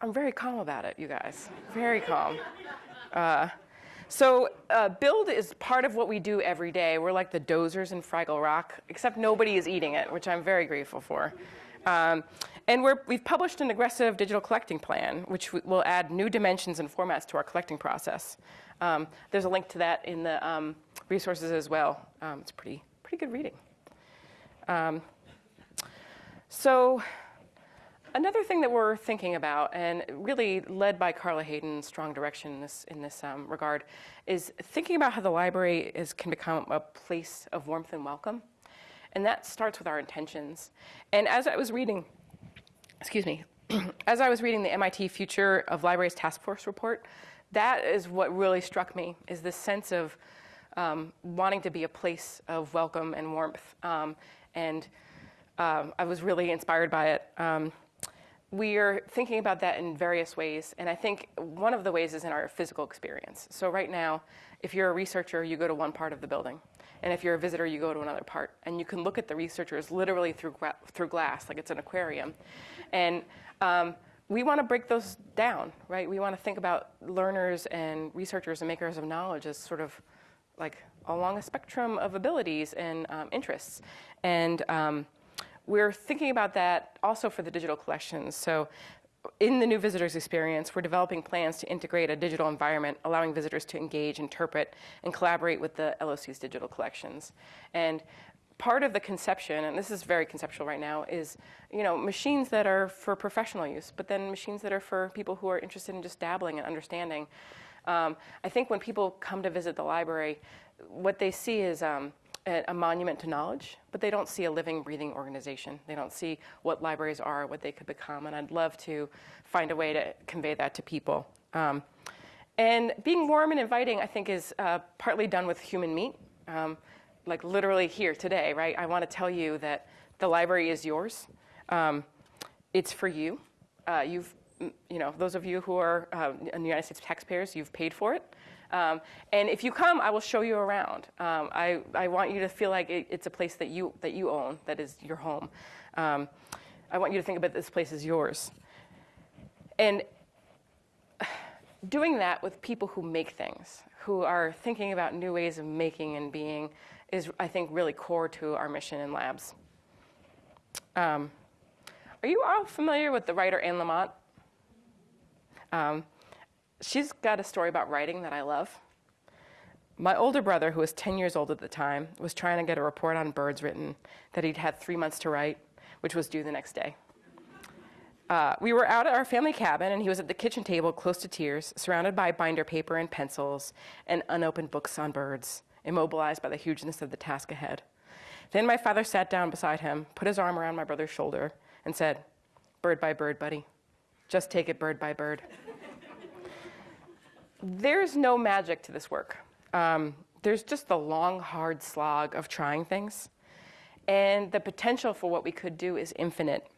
I'm very calm about it, you guys. Very calm. Uh, so, uh, build is part of what we do every day. We're like the Doozers in Fraggle Rock, except nobody is eating it, which I'm very grateful for. Um, and we have published an aggressive digital collecting plan, which will add new dimensions and formats to our collecting process. Um, there's a link to that in the um, resources as well. Um, it's pretty, pretty good reading. Um, so, Another thing that we're thinking about, and really led by Carla Hayden's strong direction in this, in this um, regard, is thinking about how the library is, can become a place of warmth and welcome. And that starts with our intentions. And as I was reading, excuse me, as I was reading the MIT Future of Libraries Task Force report, that is what really struck me, is this sense of um, wanting to be a place of welcome and warmth. Um, and um, I was really inspired by it. We are thinking about that in various ways, and I think one of the ways is in our physical experience. So, right now, if you're a researcher, you go to one part of the building, and if you're a visitor, you go to another part, and you can look at the researchers literally through through glass, like it's an aquarium, and um, we want to break those down, right? We want to think about learners and researchers and makers of knowledge as sort of like along a spectrum of abilities and um, interests, and um, we're thinking about that also for the digital collections. So in the new visitors experience, we're developing plans to integrate a digital environment, allowing visitors to engage, interpret, and collaborate with the LOC's digital collections. And part of the conception, and this is very conceptual right now, is you know machines that are for professional use, but then machines that are for people who are interested in just dabbling and understanding. Um, I think when people come to visit the library, what they see is um, a monument to knowledge, but they don't see a living, breathing organization. They don't see what libraries are, what they could become, and I'd love to find a way to convey that to people. Um, and being warm and inviting, I think, is uh, partly done with human meat. Um, like literally here today, right? I want to tell you that the library is yours. Um, it's for you. Uh, you've, you know, those of you who are uh, United States taxpayers, you've paid for it. Um, and if you come, I will show you around. Um, I, I want you to feel like it, it's a place that you, that you own, that is your home. Um, I want you to think about this place as yours. And doing that with people who make things, who are thinking about new ways of making and being, is, I think, really core to our mission in labs. Um, are you all familiar with the writer Anne Lamott? She's got a story about writing that I love. My older brother, who was 10 years old at the time, was trying to get a report on birds written that he'd had three months to write, which was due the next day. Uh, we were out at our family cabin, and he was at the kitchen table, close to tears, surrounded by binder paper and pencils and unopened books on birds, immobilized by the hugeness of the task ahead. Then my father sat down beside him, put his arm around my brother's shoulder, and said, Bird by bird, buddy. Just take it bird by bird there's no magic to this work. Um, there's just the long, hard slog of trying things. And the potential for what we could do is infinite.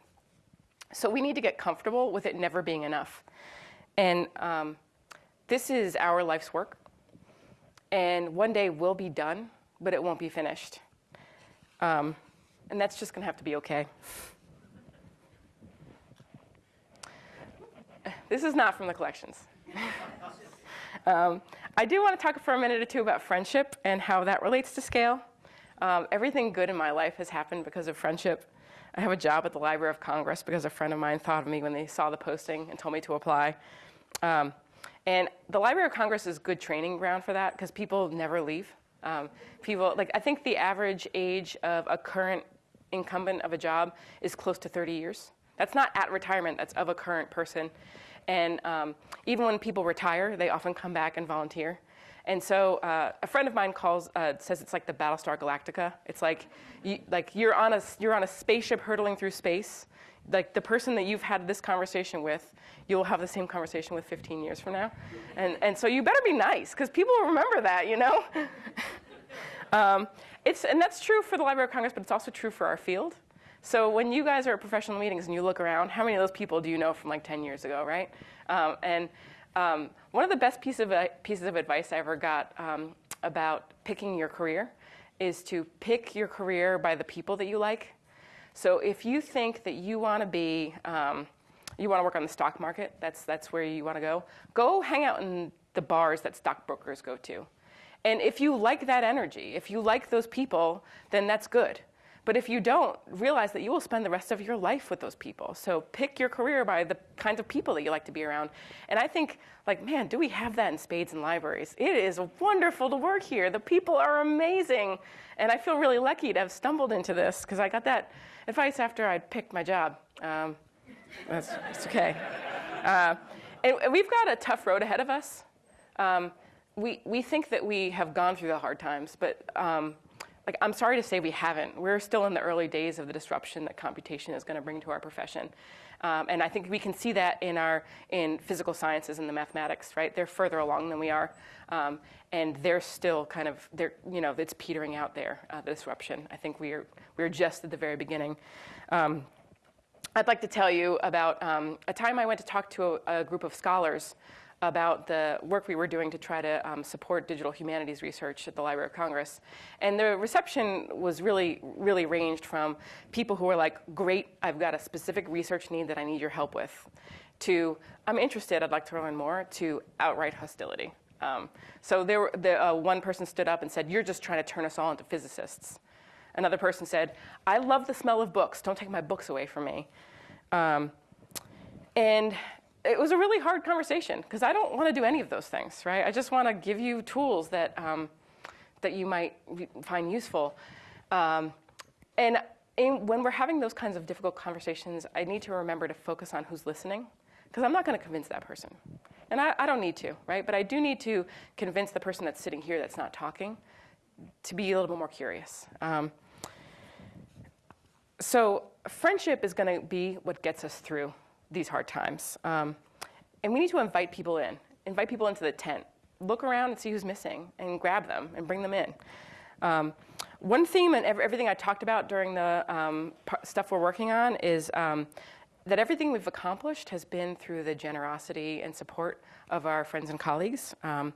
So we need to get comfortable with it never being enough. And um, this is our life's work. And one day we'll be done, but it won't be finished. Um, and that's just going to have to be OK. this is not from the collections. um, I do want to talk for a minute or two about friendship and how that relates to scale. Um, everything good in my life has happened because of friendship. I have a job at the Library of Congress because a friend of mine thought of me when they saw the posting and told me to apply. Um, and the Library of Congress is good training ground for that because people never leave. Um, people like I think the average age of a current incumbent of a job is close to 30 years. That's not at retirement. That's of a current person. And um, even when people retire, they often come back and volunteer. And so uh, a friend of mine calls uh, says it's like the Battlestar Galactica. It's like you, like you're on a you're on a spaceship hurtling through space. Like the person that you've had this conversation with, you'll have the same conversation with 15 years from now. And and so you better be nice because people will remember that, you know. um, it's and that's true for the Library of Congress, but it's also true for our field. So when you guys are at professional meetings and you look around, how many of those people do you know from like 10 years ago, right? Um, and um, one of the best piece of, uh, pieces of advice I ever got um, about picking your career is to pick your career by the people that you like. So if you think that you want to be, um, you want to work on the stock market, that's, that's where you want to go, go hang out in the bars that stockbrokers go to. And if you like that energy, if you like those people, then that's good. But if you don't, realize that you will spend the rest of your life with those people. So pick your career by the kinds of people that you like to be around. And I think, like, man, do we have that in spades and libraries? It is wonderful to work here. The people are amazing. And I feel really lucky to have stumbled into this because I got that advice after I picked my job. Um, that's, that's okay. Uh, and we've got a tough road ahead of us. Um, we, we think that we have gone through the hard times, but um, like, I'm sorry to say we haven't. We're still in the early days of the disruption that computation is going to bring to our profession. Um, and I think we can see that in our in physical sciences and the mathematics, right? They're further along than we are, um, and they're still kind of they're you know it's petering out there uh, the disruption. I think we're we're just at the very beginning. Um, I'd like to tell you about um, a time I went to talk to a, a group of scholars about the work we were doing to try to um, support digital humanities research at the Library of Congress. And the reception was really, really ranged from people who were like, great, I've got a specific research need that I need your help with, to I'm interested, I'd like to learn more, to outright hostility. Um, so there the, uh, one person stood up and said, you're just trying to turn us all into physicists. Another person said, I love the smell of books, don't take my books away from me. Um, and it was a really hard conversation because I don't want to do any of those things, right? I just want to give you tools that um, that you might find useful. Um, and in, when we're having those kinds of difficult conversations, I need to remember to focus on who's listening because I'm not going to convince that person, and I, I, don't need to, right? But I do need to convince the person that's sitting here that's not talking to be a little bit more curious. Um, so friendship is going to be what gets us through these hard times. Um, and we need to invite people in, invite people into the tent, look around and see who's missing, and grab them and bring them in. Um, one theme and everything I talked about during the um, stuff we're working on is um, that everything we've accomplished has been through the generosity and support of our friends and colleagues. Um,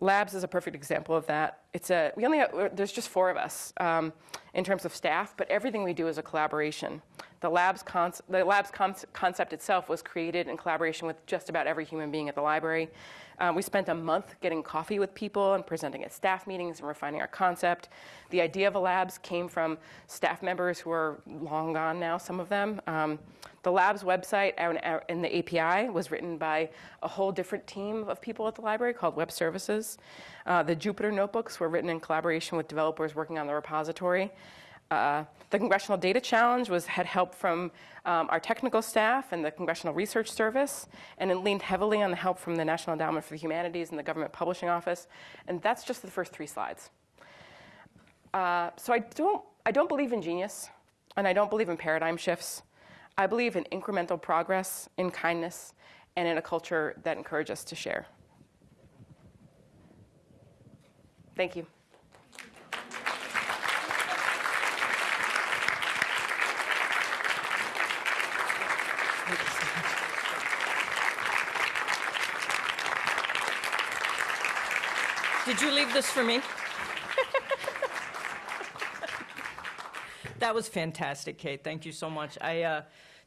Labs is a perfect example of that. It's a, we only have, there's just four of us um, in terms of staff, but everything we do is a collaboration. The lab's, the lab's concept itself was created in collaboration with just about every human being at the library. Um, we spent a month getting coffee with people and presenting at staff meetings and refining our concept. The idea of a labs came from staff members who are long gone now, some of them. Um, the lab's website and the API was written by a whole different team of people at the library called Web Services. Uh, the Jupyter notebooks were written in collaboration with developers working on the repository. Uh, the Congressional Data Challenge was, had help from um, our technical staff and the Congressional Research Service, and it leaned heavily on the help from the National Endowment for the Humanities and the Government Publishing Office. And that's just the first three slides. Uh, so I don't, I don't believe in genius, and I don't believe in paradigm shifts. I believe in incremental progress, in kindness, and in a culture that encourages us to share. Thank you. Did you leave this for me? that was fantastic, Kate. Thank you so much. I, uh,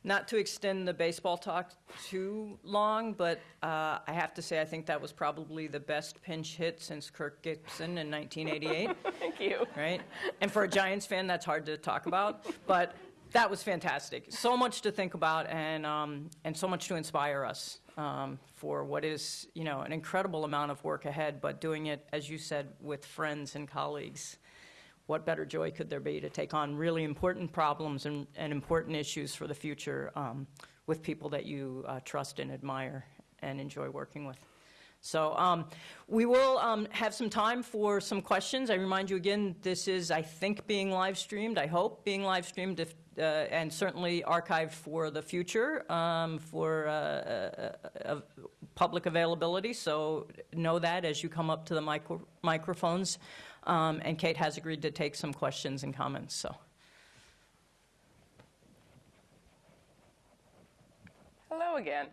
not to extend the baseball talk too long, but uh, I have to say, I think that was probably the best pinch hit since Kirk Gibson in 1988, Thank you. right? And for a Giants fan, that's hard to talk about, but that was fantastic. So much to think about and, um, and so much to inspire us um, for what is, you know, an incredible amount of work ahead, but doing it, as you said, with friends and colleagues. What better joy could there be to take on really important problems and, and important issues for the future um, with people that you uh, trust and admire and enjoy working with? So um, we will um, have some time for some questions. I remind you again, this is, I think, being live streamed. I hope being live streamed, if, uh, and certainly archived for the future um, for uh, uh, public availability. So know that as you come up to the micro- microphones. Um, and Kate has agreed to take some questions and comments. So. Hello again.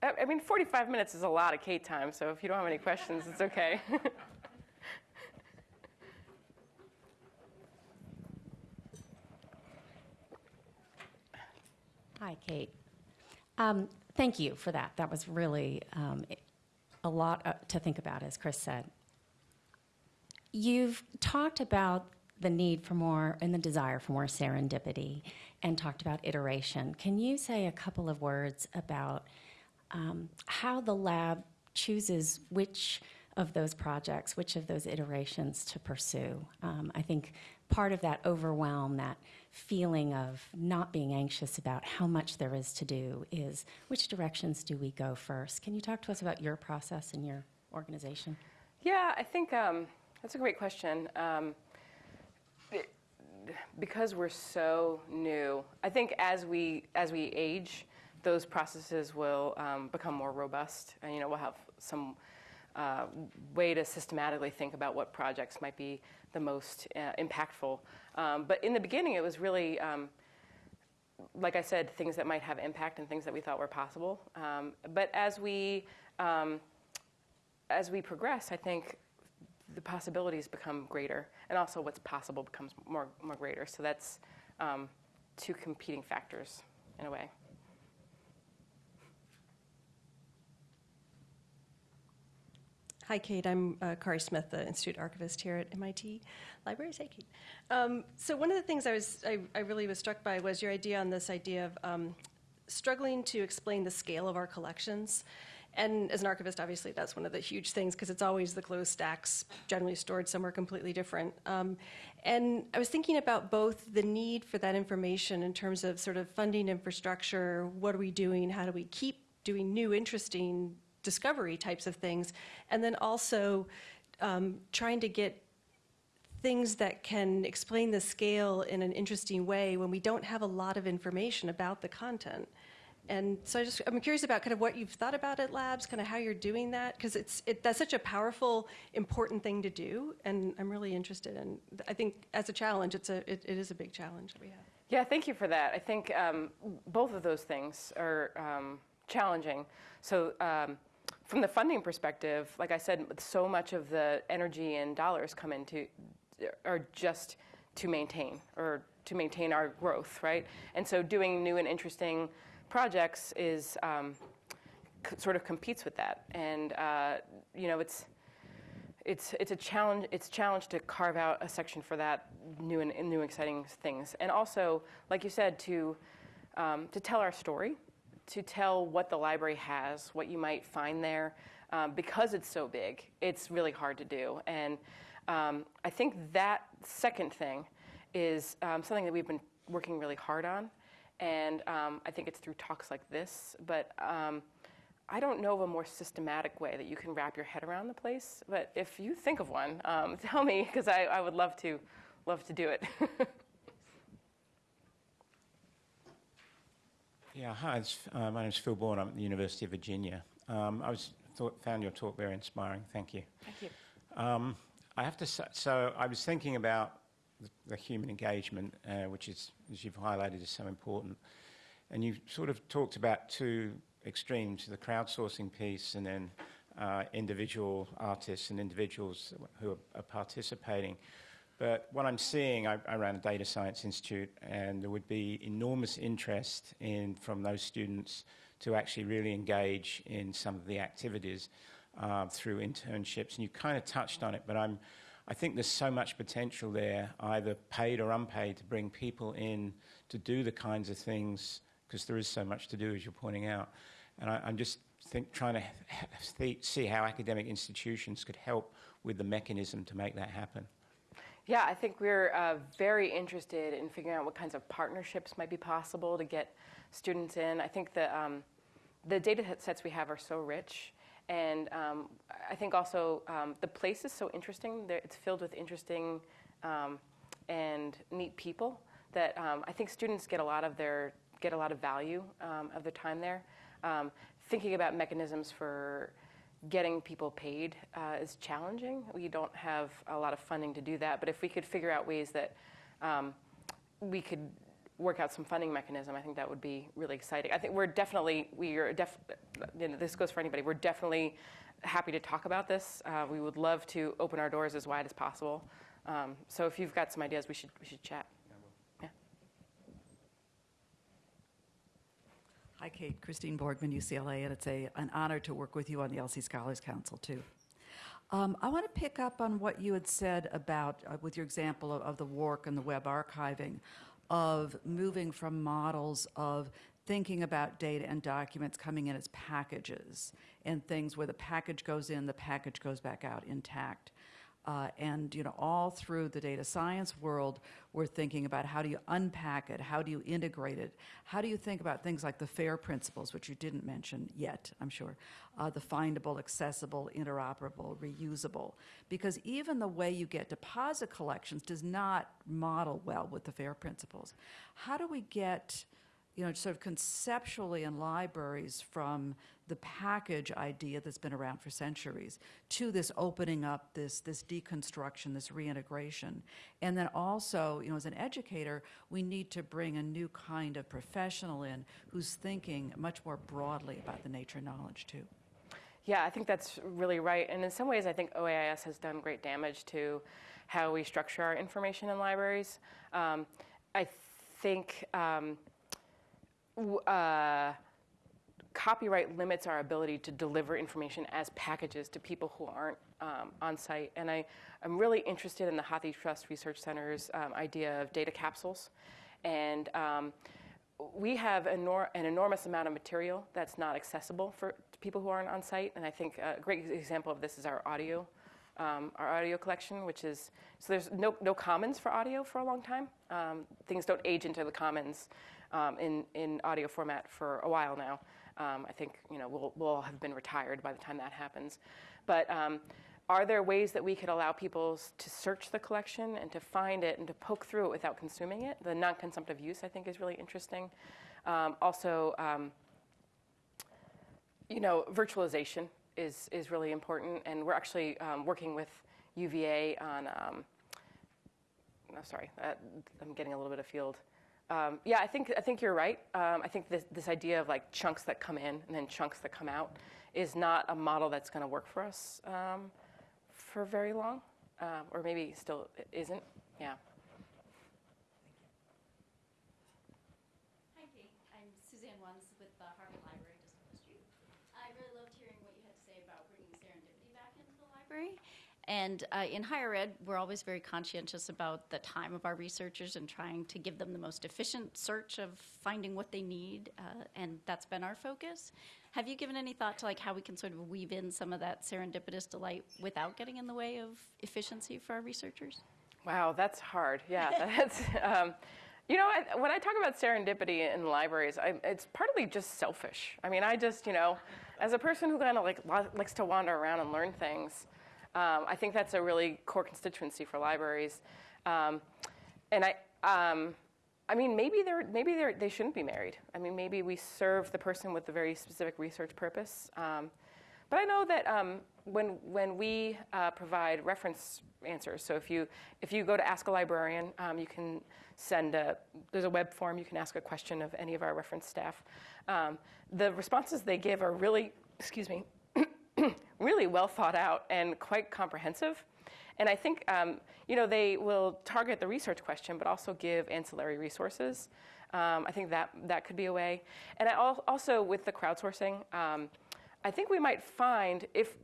I mean, 45 minutes is a lot of Kate time, so if you don't have any questions, it's okay. Hi, Kate. Um, Thank you for that. That was really um, a lot uh, to think about, as Chris said. You've talked about the need for more and the desire for more serendipity and talked about iteration. Can you say a couple of words about um, how the lab chooses which of those projects, which of those iterations to pursue? Um, I think part of that overwhelm, that feeling of not being anxious about how much there is to do, is which directions do we go first? Can you talk to us about your process and your organization? Yeah, I think um, that's a great question. Um, because we're so new, I think as we as we age, those processes will um, become more robust, and you know we'll have some uh, way to systematically think about what projects might be the most uh, impactful. Um, but in the beginning, it was really um, like I said, things that might have impact and things that we thought were possible. Um, but as we um, as we progress, I think the possibilities become greater, and also what's possible becomes more more greater. So that's um, two competing factors in a way. Hi, Kate. I'm uh, Kari Smith, the Institute Archivist here at MIT Libraries. Hey, Kate. Um, so one of the things I was I, I really was struck by was your idea on this idea of um, struggling to explain the scale of our collections. And as an archivist, obviously, that's one of the huge things because it's always the closed stacks, generally stored somewhere completely different. Um, and I was thinking about both the need for that information in terms of sort of funding infrastructure, what are we doing, how do we keep doing new, interesting discovery types of things, and then also um, trying to get things that can explain the scale in an interesting way when we don't have a lot of information about the content. And so I just, I'm curious about kind of what you've thought about at Labs, kind of how you're doing that, because it's, it, that's such a powerful, important thing to do, and I'm really interested in, I think as a challenge, it's a, it, it is a big challenge that we have. Yeah, thank you for that. I think um, both of those things are um, challenging. So, um, from the funding perspective, like I said, so much of the energy and dollars come into are just to maintain or to maintain our growth, right? And so, doing new and interesting projects is um, sort of competes with that, and uh, you know, it's it's it's a challenge. It's challenge to carve out a section for that new and, and new exciting things, and also, like you said, to um, to tell our story, to tell what the library has, what you might find there, um, because it's so big. It's really hard to do, and um, I think that second thing is um, something that we've been working really hard on, and um, I think it's through talks like this, but. Um, I don't know of a more systematic way that you can wrap your head around the place, but if you think of one, um, tell me because I, I would love to, love to do it. Yeah, hi, it's, uh, my name's Phil Bourne. I'm at the University of Virginia. Um, I was thought, found your talk very inspiring. Thank you. Thank you. Um, I have to say, so I was thinking about the, the human engagement, uh, which is, as you've highlighted, is so important. And you sort of talked about two extremes, the crowdsourcing piece and then uh, individual artists and individuals who are, are participating. But what I'm seeing, I, I ran a data science institute, and there would be enormous interest in from those students to actually really engage in some of the activities uh, through internships. And you kind of touched on it, but I'm, I think there's so much potential there, either paid or unpaid, to bring people in to do the kinds of things because there is so much to do, as you're pointing out. And I, I'm just think, trying to see how academic institutions could help with the mechanism to make that happen. Yeah, I think we're uh, very interested in figuring out what kinds of partnerships might be possible to get students in. I think the, um, the data sets we have are so rich. And um, I think also um, the place is so interesting. It's filled with interesting um, and neat people that um, I think students get a lot of their get a lot of value um, of their time there. Thinking about mechanisms for getting people paid uh, is challenging. We don't have a lot of funding to do that, but if we could figure out ways that um, we could work out some funding mechanism, I think that would be really exciting. I think we're definitely we are def. You know, this goes for anybody. We're definitely happy to talk about this. Uh, we would love to open our doors as wide as possible. Um, so if you've got some ideas, we should we should chat. Yeah. Hi, Kate. Christine Borgman, UCLA, and it's a, an honor to work with you on the LC Scholars Council, too. Um, I want to pick up on what you had said about, uh, with your example of, of the work and the web archiving, of moving from models of thinking about data and documents coming in as packages and things where the package goes in, the package goes back out intact. Uh, and you know, all through the data science world, we're thinking about how do you unpack it, how do you integrate it, how do you think about things like the FAIR principles, which you didn't mention yet, I'm sure, uh, the findable, accessible, interoperable, reusable, because even the way you get deposit collections does not model well with the FAIR principles. How do we get you know, sort of conceptually in libraries from the package idea that's been around for centuries to this opening up, this, this deconstruction, this reintegration. And then also, you know, as an educator, we need to bring a new kind of professional in who's thinking much more broadly about the nature of knowledge, too. Yeah, I think that's really right. And in some ways, I think OAIS has done great damage to how we structure our information in libraries. Um, I think um, uh, copyright limits our ability to deliver information as packages to people who aren't um, on site. And I, I'm really interested in the Hathi Trust Research Center's um, idea of data capsules. And um, we have enor- an enormous amount of material that's not accessible for people who aren't on site. And I think a great example of this is our audio, um, our audio collection, which is so there's no, no commons for audio for a long time. Um, things don't age into the commons um, in, in audio format for a while now. Um, I think you know we'll, we'll have been retired by the time that happens. But um, are there ways that we could allow people to search the collection and to find it and to poke through it without consuming it? The non-consumptive use, I think, is really interesting. Um, also, um, you know, virtualization is, is really important, and we're actually um, working with UVA on. No, sorry, uh, I'm getting a little bit afield. Um, yeah, I think I think you're right. Um, I think this this idea of like chunks that come in and then chunks that come out is not a model that's going to work for us um, for very long, um, or maybe still isn't. Yeah. Hi, Kate. I'm Suzanne Wones with the Harvard Library, just. I really loved hearing what you had to say about bringing serendipity back into the library. And uh, in higher ed, we're always very conscientious about the time of our researchers and trying to give them the most efficient search of finding what they need, uh, and that's been our focus. Have you given any thought to like how we can sort of weave in some of that serendipitous delight without getting in the way of efficiency for our researchers? Wow, that's hard. Yeah, that's. Um, you know, I, when I talk about serendipity in libraries, I, it's partly just selfish. I mean, I just, you know, as a person who kind of like li- likes to wander around and learn things, um, I think that's a really core constituency for libraries. Um, and I, um, I mean, maybe they're maybe they're, they shouldn't be married. I mean, maybe we serve the person with a very specific research purpose. Um, but I know that um, when when we uh, provide reference answers, so if you if you go to Ask a Librarian, um, you can send a there's a web form you can ask a question of any of our reference staff. The responses they give are really excuse me really well thought out and quite comprehensive. and I think, um, you know, they will target the research question, but also give ancillary resources. Um, I think that, that could be a way. And I al- also, with the crowdsourcing, um, I think we might find if,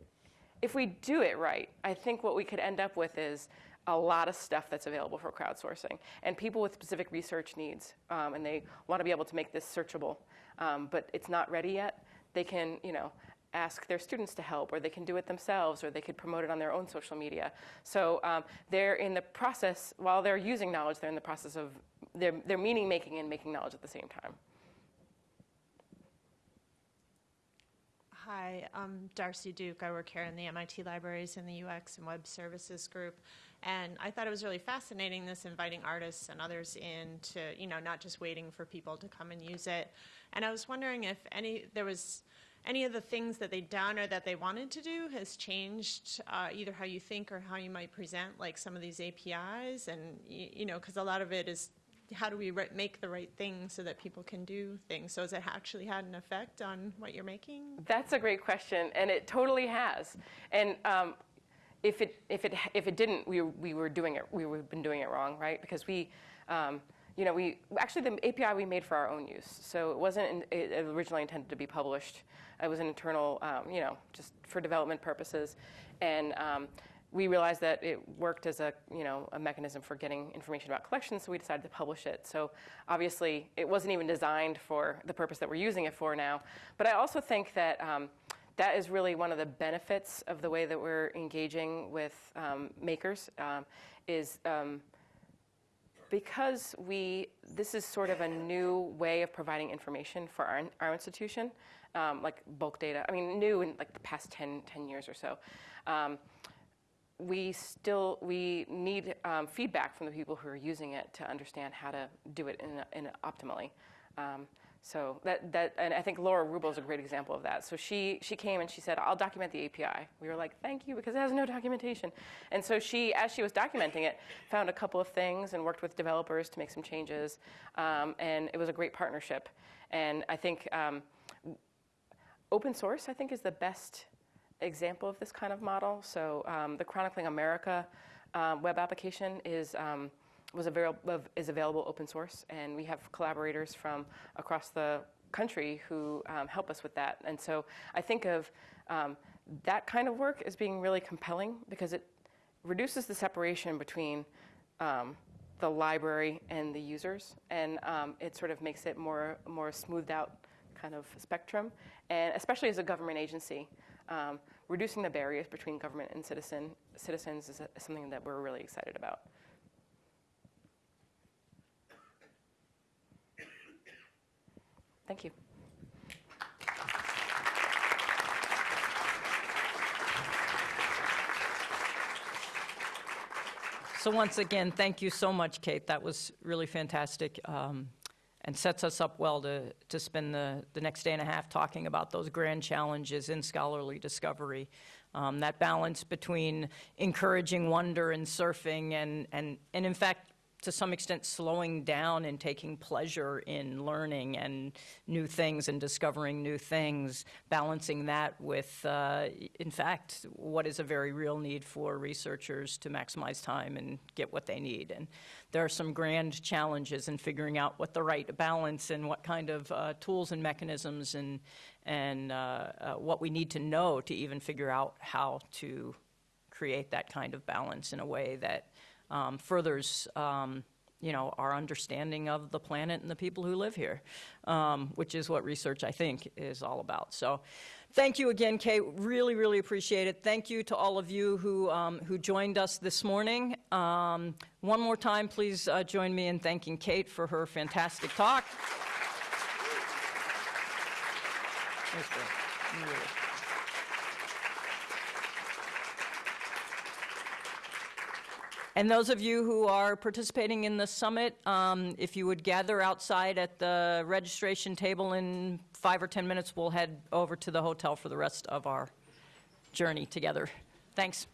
if we do it right, I think what we could end up with is a lot of stuff that's available for crowdsourcing. And people with specific research needs, um, and they want to be able to make this searchable, um, but it's not ready yet, they can, you know, ask their students to help, or they can do it themselves, or they could promote it on their own social media. So um, they're in the process, while they're using knowledge, they're in the process of, they're, they're meaning making and making knowledge at the same time. Hi, I'm Darcy Duke. I work here in the MIT Libraries in the UX and Web Services Group. And I thought it was really fascinating this inviting artists and others in to, you know, not just waiting for people to come and use it. And I was wondering if any, there was any of the things that they'd done or that they wanted to do has changed uh, either how you think or how you might present like some of these APIs. And, you know, because a lot of it is how do we make the right thing so that people can do things? So has it actually had an effect on what you're making? That's a great question, and it totally has. And um, if it if it if it didn't, we we were doing it. We would have been doing it wrong, right? Because we. Um, you know, we actually the API we made for our own use, so it wasn't in, it originally intended to be published. It was an internal, um, you know, just for development purposes, and um, we realized that it worked as a you know a mechanism for getting information about collections, so we decided to publish it. So obviously, it wasn't even designed for the purpose that we're using it for now. But I also think that um, that is really one of the benefits of the way that we're engaging with um, makers. Um, is um, because we this is sort of a new way of providing information for our, our institution, um, like bulk data. I mean, new in like the past 10, 10 years or so. Um, we still we need um, feedback from the people who are using it to understand how to do it in, in optimally. So that that and I think Laura Wrubel is a great example of that. So she she came and she said, "I'll document the API." We were like, "Thank you," because it has no documentation. And so she, as she was documenting it, found a couple of things and worked with developers to make some changes. Um, and it was a great partnership. And I think um, open source, I think, is the best example of this kind of model. So um, the Chronicling America um, web application is um, was available is available open source, and we have collaborators from across the country who um, help us with that. And so I think of um, that kind of work as being really compelling because it reduces the separation between um, the library and the users, and um, it sort of makes it more more smoothed out kind of spectrum, and especially as a government agency. Um, reducing the barriers between government and citizen, citizens is, something that we're really excited about. Thank you. So once again, thank you so much, Kate. That was really fantastic um, and sets us up well to, to spend the, the next day and a half talking about those grand challenges in scholarly discovery. Um, that balance between encouraging wonder and surfing and, and, and in fact, to some extent, slowing down and taking pleasure in learning and new things and discovering new things, balancing that with, uh, in fact, what is a very real need for researchers to maximize time and get what they need. And there are some grand challenges in figuring out what the right balance and what kind of uh, tools and mechanisms and, and uh, uh, what we need to know to even figure out how to create that kind of balance in a way that um, furthers, um, you know, our understanding of the planet and the people who live here, um, which is what research, I think, is all about. So thank you again, Kate. Really, really appreciate it. Thank you to all of you who, um, who joined us this morning. Um, one more time, please uh, join me in thanking Kate for her fantastic talk. Thanks, Bill. You really- And those of you who are participating in the summit, um, if you would gather outside at the registration table in five or 10 minutes, we'll head over to the hotel for the rest of our journey together. Thanks.